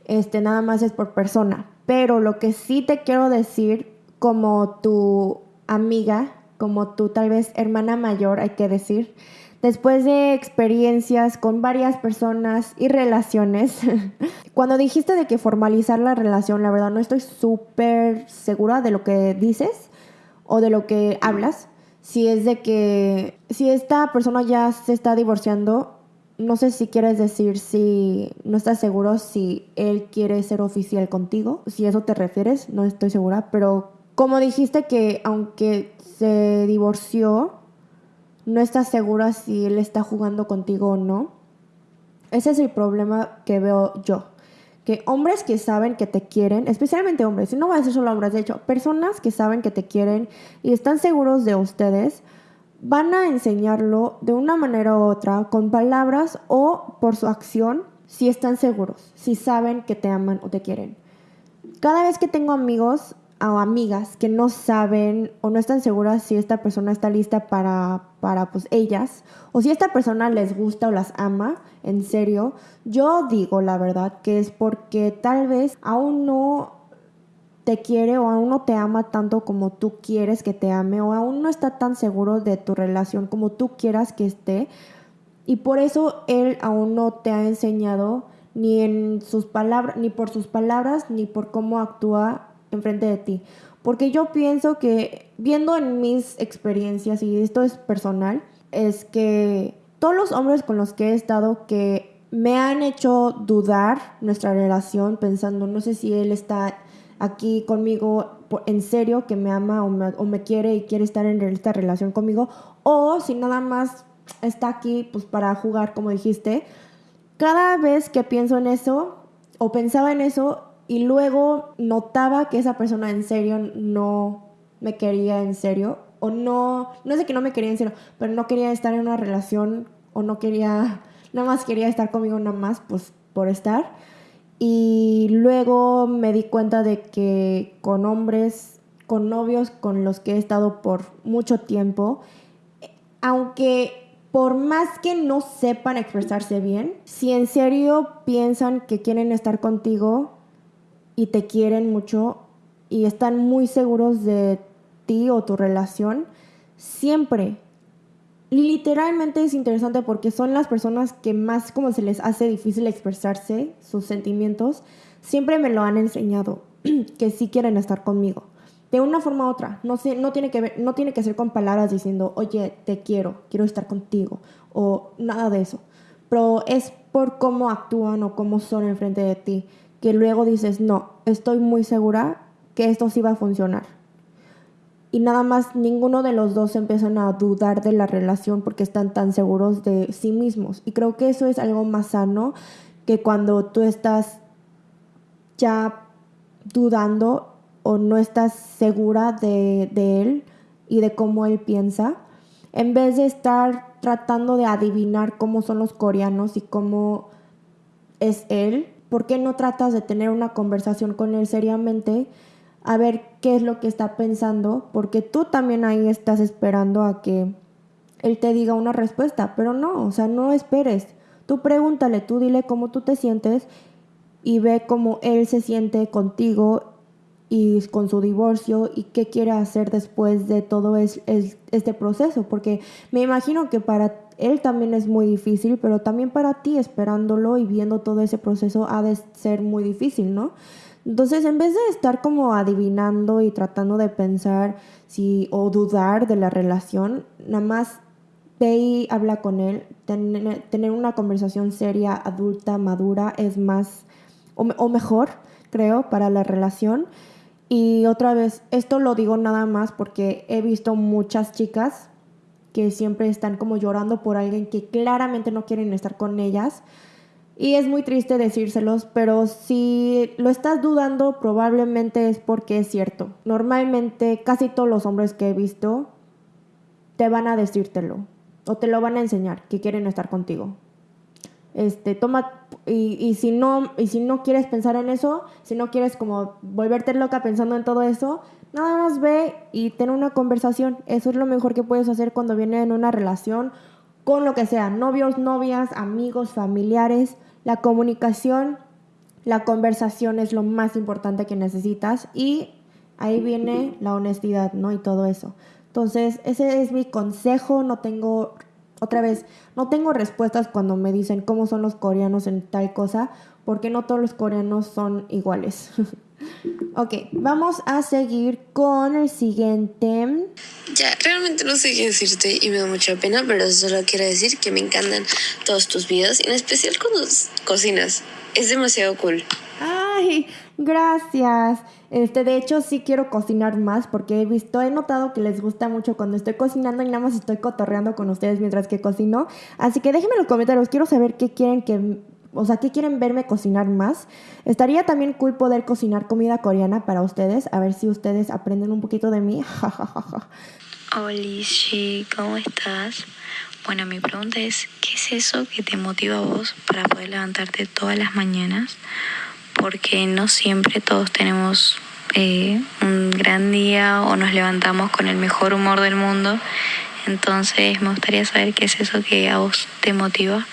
Este nada más es por persona. Pero lo que sí te quiero decir como tu amiga, como tu tal vez hermana mayor, hay que decir, después de experiencias con varias personas y relaciones, cuando dijiste de que formalizar la relación, la verdad no estoy súper segura de lo que dices o de lo que hablas. Si es de que, si esta persona ya se está divorciando, no sé si quieres decir si no estás seguro si él quiere ser oficial contigo, si eso te refieres, no estoy segura, pero como dijiste que aunque se divorció, no estás segura si él está jugando contigo o no. Ese es el problema que veo yo. Que hombres que saben que te quieren, especialmente hombres, no voy a decir solo hombres, de hecho, personas que saben que te quieren y están seguros de ustedes, van a enseñarlo de una manera u otra, con palabras o por su acción, si están seguros, si saben que te aman o te quieren. Cada vez que tengo amigos, a amigas que no saben o no están seguras si esta persona está lista para, para pues ellas o si esta persona les gusta o las ama, en serio, yo digo la verdad que es porque tal vez aún no te quiere o aún no te ama tanto como tú quieres que te ame o aún no está tan seguro de tu relación como tú quieras que esté. Y por eso él aún no te ha enseñado ni en sus palabras ni por sus palabras ni por cómo actúa enfrente de ti. Porque yo pienso que, viendo en mis experiencias, y esto es personal, es que todos los hombres con los que he estado que me han hecho dudar nuestra relación, pensando, no sé si él está aquí conmigo en serio, que me ama o me, o me quiere y quiere estar en esta relación conmigo, o si nada más está aquí pues para jugar, como dijiste. Cada vez que pienso en eso, o pensaba en eso, y luego notaba que esa persona en serio no me quería en serio o no, no de que no me quería en serio, pero no quería estar en una relación o no quería, nada más quería estar conmigo nada más pues por estar. Y luego me di cuenta de que con hombres, con novios con los que he estado por mucho tiempo, aunque por más que no sepan expresarse bien, si en serio piensan que quieren estar contigo, y te quieren mucho y están muy seguros de ti o tu relación, siempre. Literalmente es interesante porque son las personas que más como se les hace difícil expresarse sus sentimientos, siempre me lo han enseñado, que sí quieren estar conmigo. De una forma u otra, no, no, tiene que ver, no tiene que ser con palabras diciendo, oye, te quiero, quiero estar contigo, o nada de eso. Pero es por cómo actúan o cómo son enfrente de ti que luego dices, no, estoy muy segura que esto sí va a funcionar. Y nada más ninguno de los dos empiezan a dudar de la relación porque están tan seguros de sí mismos. Y creo que eso es algo más sano que cuando tú estás ya dudando o no estás segura de, de él y de cómo él piensa, en vez de estar tratando de adivinar cómo son los coreanos y cómo es él, ¿por qué no tratas de tener una conversación con él seriamente? A ver qué es lo que está pensando, porque tú también ahí estás esperando a que él te diga una respuesta, pero no, o sea, no esperes. Tú pregúntale, tú dile cómo tú te sientes y ve cómo él se siente contigo y con su divorcio y qué quiere hacer después de todo este proceso, porque me imagino que para él también es muy difícil, pero también para ti esperándolo y viendo todo ese proceso ha de ser muy difícil, ¿no? Entonces, en vez de estar como adivinando y tratando de pensar si o dudar de la relación, nada más ve y habla con él. tener una conversación seria, adulta, madura es más o mejor, creo, para la relación. Y otra vez, esto lo digo nada más porque he visto muchas chicas que siempre están como llorando por alguien que claramente no quieren estar con ellas. Y es muy triste decírselos, pero si lo estás dudando, probablemente es porque es cierto. Normalmente casi todos los hombres que he visto te van a decírtelo o te lo van a enseñar que quieren estar contigo. Este, toma y, y, si no y si no quieres pensar en eso, si no quieres como volverte loca pensando en todo eso, Nada más ve y ten una conversación. Eso es lo mejor que puedes hacer cuando viene en una relación con lo que sea, novios, novias, amigos, familiares. La comunicación, la conversación es lo más importante que necesitas y ahí viene la honestidad, ¿no? Y todo eso. Entonces, ese es mi consejo. No tengo, otra vez, no tengo respuestas cuando me dicen cómo son los coreanos en tal cosa, porque no todos los coreanos son iguales. Ok, vamos a seguir con el siguiente. Ya, realmente no sé qué decirte y me da mucha pena, pero solo quiero decir que me encantan todos tus videos, en especial cuando cocinas. Es demasiado cool. Ay, gracias. Este, de hecho, sí quiero cocinar más porque he visto, he notado que les gusta mucho cuando estoy cocinando y nada más estoy cotorreando con ustedes mientras que cocino. Así que déjenme en los comentarios, quiero saber qué quieren que o sea, ¿qué quieren verme cocinar más? Estaría también cool poder cocinar comida coreana para ustedes, a ver si ustedes aprenden un poquito de mí. Hola, ¿cómo estás? Bueno, mi pregunta es, ¿qué es eso que te motiva a vos para poder levantarte todas las mañanas? Porque no siempre todos tenemos eh, un gran día o nos levantamos con el mejor humor del mundo. Entonces me gustaría saber qué es eso que a vos te motiva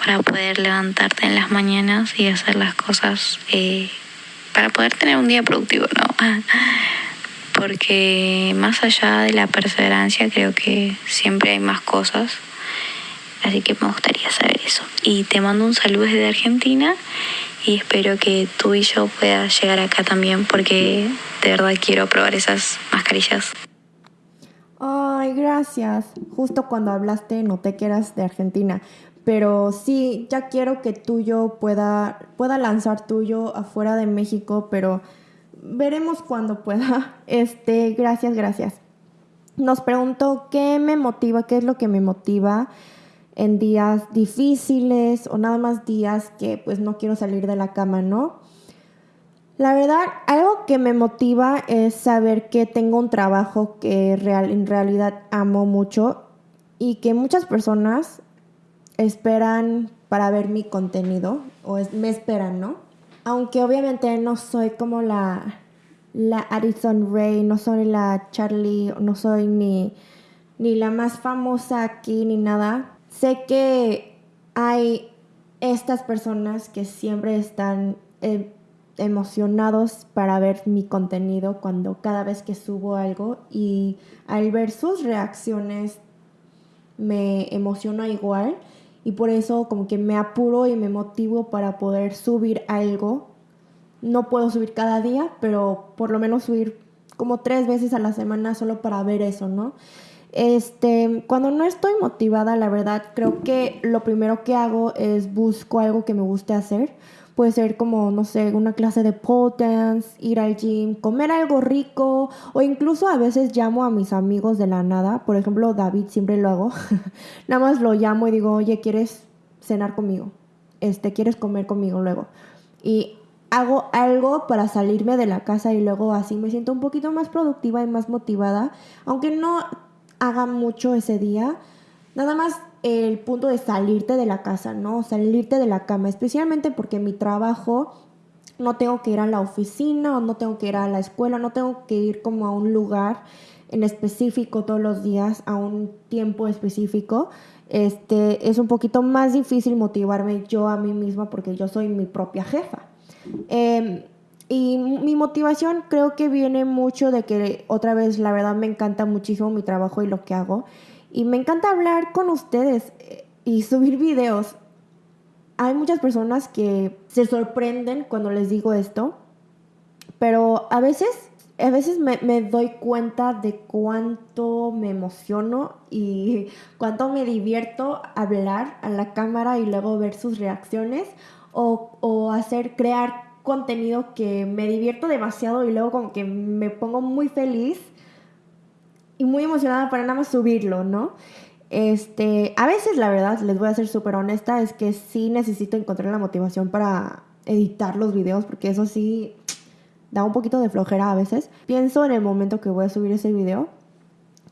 para poder levantarte en las mañanas y hacer las cosas eh, para poder tener un día productivo, ¿no? Porque más allá de la perseverancia creo que siempre hay más cosas. Así que me gustaría saber eso. Y te mando un saludo desde Argentina y espero que tú y yo puedas llegar acá también porque de verdad quiero probar esas mascarillas. Ay, gracias. Justo cuando hablaste noté que eras de Argentina. Pero sí, ya quiero que tuyo pueda, pueda lanzar tuyo afuera de México, pero veremos cuando pueda. Este, gracias, gracias. Nos preguntó qué me motiva, qué es lo que me motiva en días difíciles o nada más días que pues no quiero salir de la cama, ¿no? La verdad, algo que me motiva es saber que tengo un trabajo que real, en realidad amo mucho y que muchas personas esperan para ver mi contenido o me esperan, ¿no? Aunque obviamente no soy como la, la Addison Ray, no soy la Charlie, no soy ni, ni la más famosa aquí ni nada. Sé que hay estas personas que siempre están eh, emocionados para ver mi contenido cuando cada vez que subo algo y al ver sus reacciones me emociona igual y por eso como que me apuro y me motivo para poder subir algo. No puedo subir cada día, pero por lo menos subir como tres veces a la semana solo para ver eso, ¿no? Este, cuando no estoy motivada, la verdad, creo que lo primero que hago es busco algo que me guste hacer Puede ser como, no sé, una clase de pole dance, ir al gym, comer algo rico o incluso a veces llamo a mis amigos de la nada. Por ejemplo, David siempre lo hago. nada más lo llamo y digo, oye, ¿quieres cenar conmigo? Este, ¿quieres comer conmigo luego? Y hago algo para salirme de la casa y luego así me siento un poquito más productiva y más motivada. Aunque no haga mucho ese día, nada más el punto de salirte de la casa, ¿no? Salirte de la cama, especialmente porque mi trabajo no tengo que ir a la oficina o no tengo que ir a la escuela, no tengo que ir como a un lugar en específico todos los días, a un tiempo específico. Este, es un poquito más difícil motivarme yo a mí misma porque yo soy mi propia jefa. Em, y mi motivación creo que viene mucho de que otra vez la verdad me encanta muchísimo mi trabajo y lo que hago. Y me encanta hablar con ustedes eh, y subir videos. Hay muchas personas que se sorprenden cuando les digo esto, pero a veces, a veces me, doy cuenta de cuánto me emociono y cuánto me divierto hablar a la cámara y luego ver sus reacciones o, o hacer, crear contenido que me divierto demasiado y luego como que me pongo muy feliz y muy emocionada para nada más subirlo, ¿no? Este, a veces la verdad, les voy a ser súper honesta, es que sí necesito encontrar la motivación para editar los videos, porque eso sí da un poquito de flojera a veces. Pienso en el momento que voy a subir ese video,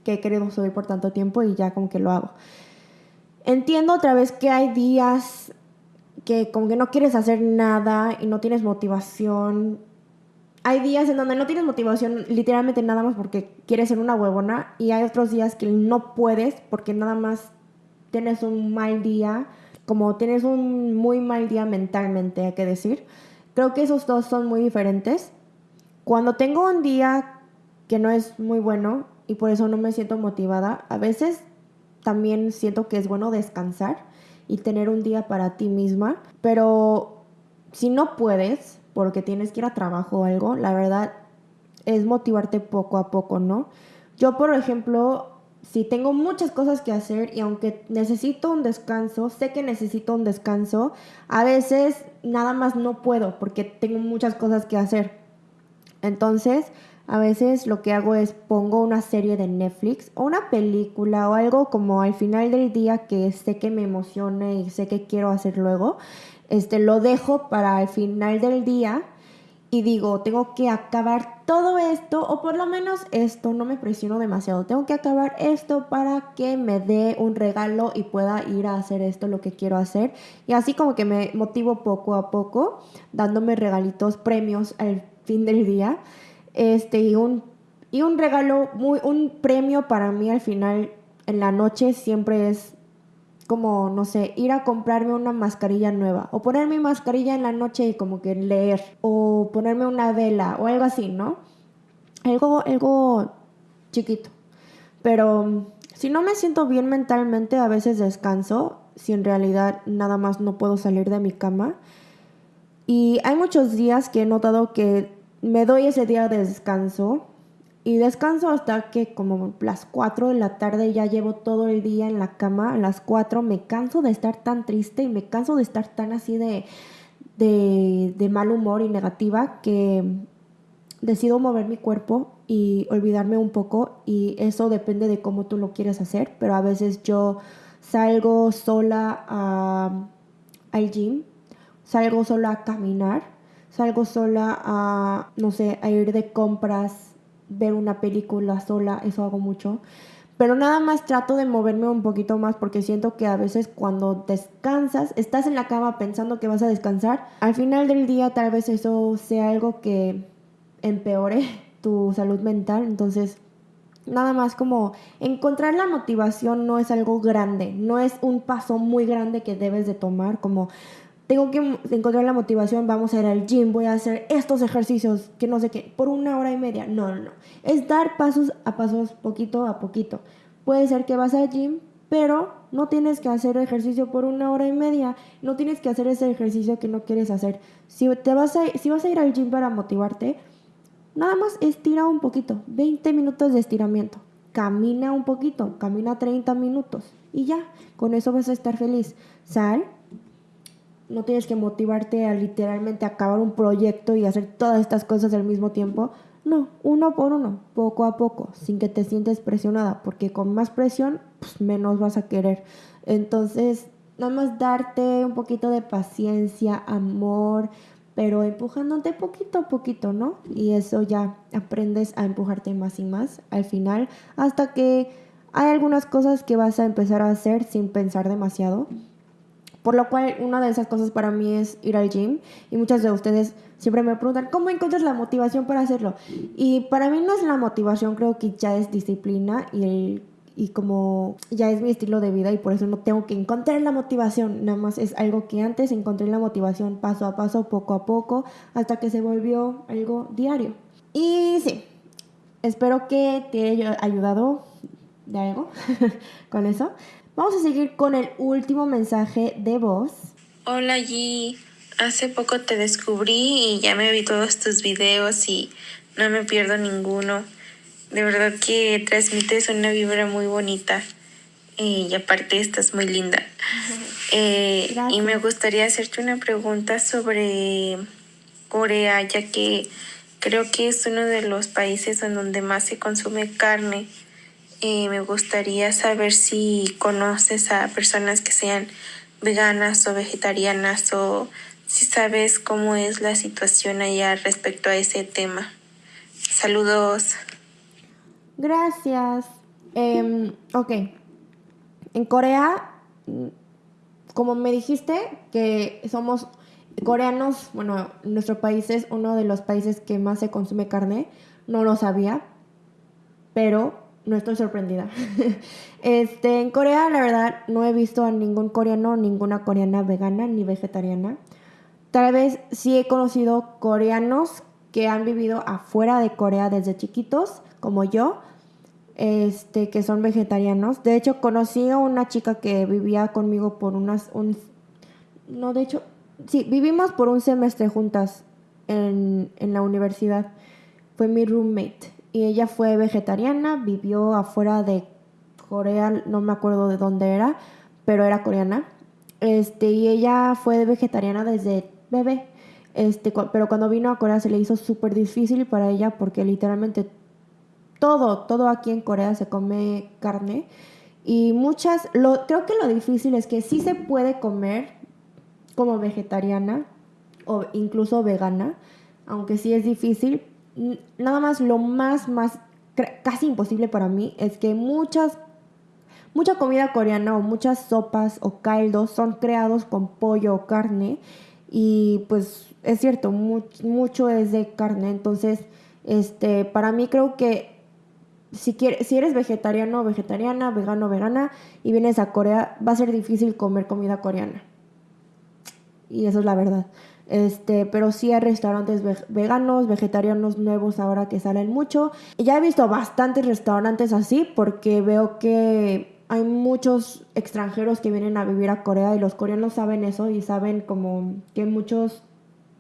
que he querido subir por tanto tiempo y ya como que lo hago. Entiendo otra vez que hay días que como que no quieres hacer nada y no tienes motivación hay días en donde no tienes motivación literalmente nada más porque quieres ser una huevona y hay otros días que no puedes porque nada más tienes un mal día, como tienes un muy mal día mentalmente, hay que decir. Creo que esos dos son muy diferentes. Cuando tengo un día que no es muy bueno y por eso no me siento motivada, a veces también siento que es bueno descansar y tener un día para ti misma, pero si no puedes, porque tienes que ir a trabajo o algo, la verdad es motivarte poco a poco, ¿no? Yo, por ejemplo, si tengo muchas cosas que hacer y aunque necesito un descanso, sé que necesito un descanso, a veces nada más no puedo porque tengo muchas cosas que hacer. Entonces, a veces lo que hago es pongo una serie de Netflix o una película o algo como al final del día que sé que me emociona y sé que quiero hacer luego este, lo dejo para el final del día y digo, tengo que acabar todo esto, o por lo menos esto, no me presiono demasiado, tengo que acabar esto para que me dé un regalo y pueda ir a hacer esto, lo que quiero hacer. Y así como que me motivo poco a poco, dándome regalitos, premios al fin del día. Este, y un, y un regalo, muy, un premio para mí al final en la noche siempre es como, no sé, ir a comprarme una mascarilla nueva o poner mi mascarilla en la noche y como que leer o ponerme una vela o algo así, ¿no? Algo, algo chiquito. Pero si no me siento bien mentalmente, a veces descanso, si en realidad nada más no puedo salir de mi cama. Y hay muchos días que he notado que me doy ese día de descanso y descanso hasta que como las 4 de la tarde ya llevo todo el día en la cama. A las 4 me canso de estar tan triste y me canso de estar tan así de, de, mal humor y negativa que decido mover mi cuerpo y olvidarme un poco y eso depende de cómo tú lo quieres hacer, pero a veces yo salgo sola a, al gym, salgo sola a caminar, salgo sola a, no sé, a ir de compras ver una película sola, eso hago mucho. Pero nada más trato de moverme un poquito más porque siento que a veces cuando descansas, estás en la cama pensando que vas a descansar, al final del día tal vez eso sea algo que empeore tu salud mental. Entonces, nada más como encontrar la motivación no es algo grande, no es un paso muy grande que debes de tomar como tengo que encontrar la motivación, vamos a ir al gym, voy a hacer estos ejercicios, que no sé qué, por una hora y media. No, no, no. Es dar pasos a pasos, poquito a poquito. Puede ser que vas al gym, pero no tienes que hacer ejercicio por una hora y media. No tienes que hacer ese ejercicio que no quieres hacer. Si, te vas a, si vas a ir al gym para motivarte, nada más estira un poquito, 20 minutos de estiramiento. Camina un poquito, camina 30 minutos y ya, con eso vas a estar feliz. Sal, no tienes que motivarte a literalmente acabar un proyecto y hacer todas estas cosas al mismo tiempo. No, uno por uno, poco a poco, sin que te sientes presionada, porque con más presión, pues menos vas a querer. Entonces, nada más darte un poquito de paciencia, amor, pero empujándote poquito a poquito, ¿no? Y eso ya aprendes a empujarte más y más al final, hasta que hay algunas cosas que vas a empezar a hacer sin pensar demasiado por lo cual, una de esas cosas para mí es ir al gym. Y muchas de ustedes siempre me preguntan, ¿cómo encuentras la motivación para hacerlo? Y para mí no es la motivación, creo que ya es disciplina y, y como ya es mi estilo de vida y por eso no tengo que encontrar la motivación. Nada más es algo que antes encontré la motivación paso a paso, poco a poco, hasta que se volvió algo diario. Y sí, espero que te haya ayudado de algo con eso. Vamos a seguir con el último mensaje de voz. Hola G, hace poco te descubrí y ya me vi todos tus videos y no me pierdo ninguno. De verdad que transmites una vibra muy bonita y aparte estás muy linda. Eh, y me gustaría hacerte una pregunta sobre Corea, ya que creo que es uno de los países en donde más se consume carne me gustaría saber si conoces a personas que sean veganas o vegetarianas o si sabes cómo es la situación allá respecto a ese tema. Saludos. Gracias. Eh, ok. En Corea, como me dijiste, que somos coreanos, bueno, nuestro país es uno de los países que más se consume carne, no lo sabía, pero no estoy sorprendida. este, en Corea, la verdad, no he visto a ningún coreano, ninguna coreana vegana ni vegetariana. Tal vez sí he conocido coreanos que han vivido afuera de Corea desde chiquitos, como yo, este, que son vegetarianos. De hecho, conocí a una chica que vivía conmigo por unas, un, no, de hecho, sí, vivimos por un semestre juntas en, en la universidad. Fue mi roommate y ella fue vegetariana, vivió afuera de Corea, no me acuerdo de dónde era, pero era coreana. Este, y ella fue vegetariana desde bebé. Este, pero cuando vino a Corea se le hizo súper difícil para ella porque literalmente todo, todo aquí en Corea se come carne. Y muchas, lo, creo que lo difícil es que sí se puede comer como vegetariana o incluso vegana, aunque sí es difícil, nada más lo más, más casi imposible para mí es que muchas, mucha comida coreana o muchas sopas o caldos son creados con pollo o carne y pues es cierto, mucho es de carne, entonces este, para mí creo que si, quieres, si eres vegetariano o vegetariana, vegano o vegana y vienes a Corea, va a ser difícil comer comida coreana. Y eso es la verdad. Este, pero sí hay restaurantes veganos, vegetarianos nuevos ahora que salen mucho. Ya he visto bastantes restaurantes así porque veo que hay muchos extranjeros que vienen a vivir a Corea y los coreanos saben eso y saben como que muchos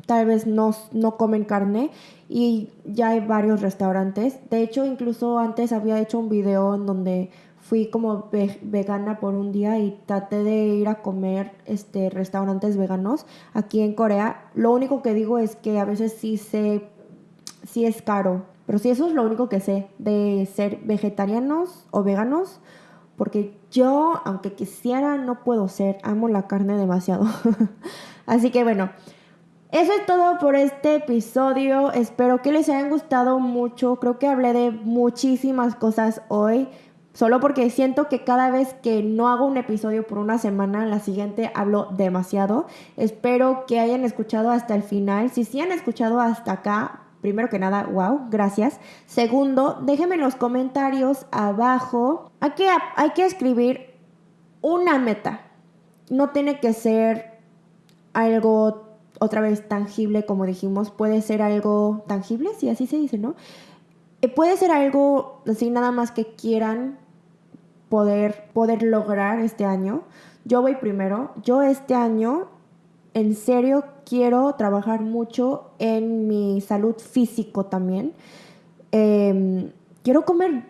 tal vez no, no comen carne y ya hay varios restaurantes. De hecho, incluso antes había hecho un video en donde fui como vegana por un día y traté de ir a comer este restaurantes veganos aquí en Corea. Lo único que digo es que a veces sí sé sí es caro, pero sí eso es lo único que sé de ser vegetarianos o veganos porque yo, aunque quisiera, no puedo ser. Amo la carne demasiado. Así que bueno, eso es todo por este episodio. Espero que les hayan gustado mucho. Creo que hablé de muchísimas cosas hoy. Solo porque siento que cada vez que no hago un episodio por una semana, la siguiente hablo demasiado. Espero que hayan escuchado hasta el final. Si sí han escuchado hasta acá, primero que nada, wow, gracias. Segundo, déjenme en los comentarios abajo. Hay que, hay que escribir una meta. No tiene que ser algo otra vez tangible, como dijimos. Puede ser algo tangible, si así se dice, ¿no? Eh, puede ser algo así nada más que quieran poder, poder lograr este año. Yo voy primero. Yo este año en serio quiero trabajar mucho en mi salud físico también. Em, quiero comer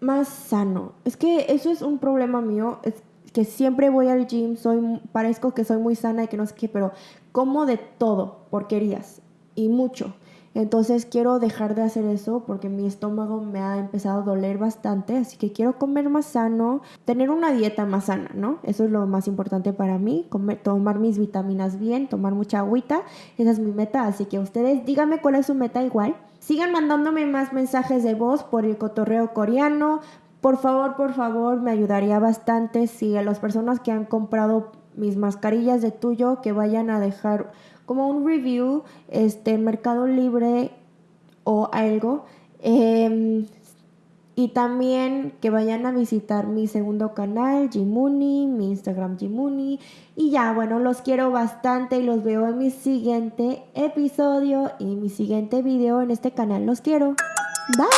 más sano. Es que eso es un problema mío. Es que siempre voy al gym, soy, parezco que soy muy sana y que no sé qué, pero como de todo, porquerías y mucho. Entonces quiero dejar de hacer eso porque mi estómago me ha empezado a doler bastante, así que quiero comer más sano, tener una dieta más sana, ¿no? Eso es lo más importante para mí, comer, tomar mis vitaminas bien, tomar mucha agüita, esa es mi meta, así que ustedes díganme cuál es su meta igual. Sigan mandándome más mensajes de voz por el cotorreo coreano. Por favor, por favor, me ayudaría bastante si a las personas que han comprado mis mascarillas de tuyo que vayan a dejar como un review, este, Mercado Libre o algo. Em, y también que vayan a visitar mi segundo canal, Jimuni, mi Instagram Jimuni. Y ya, bueno, los quiero bastante y los veo en mi siguiente episodio y mi siguiente video en este canal. Los quiero. Bye.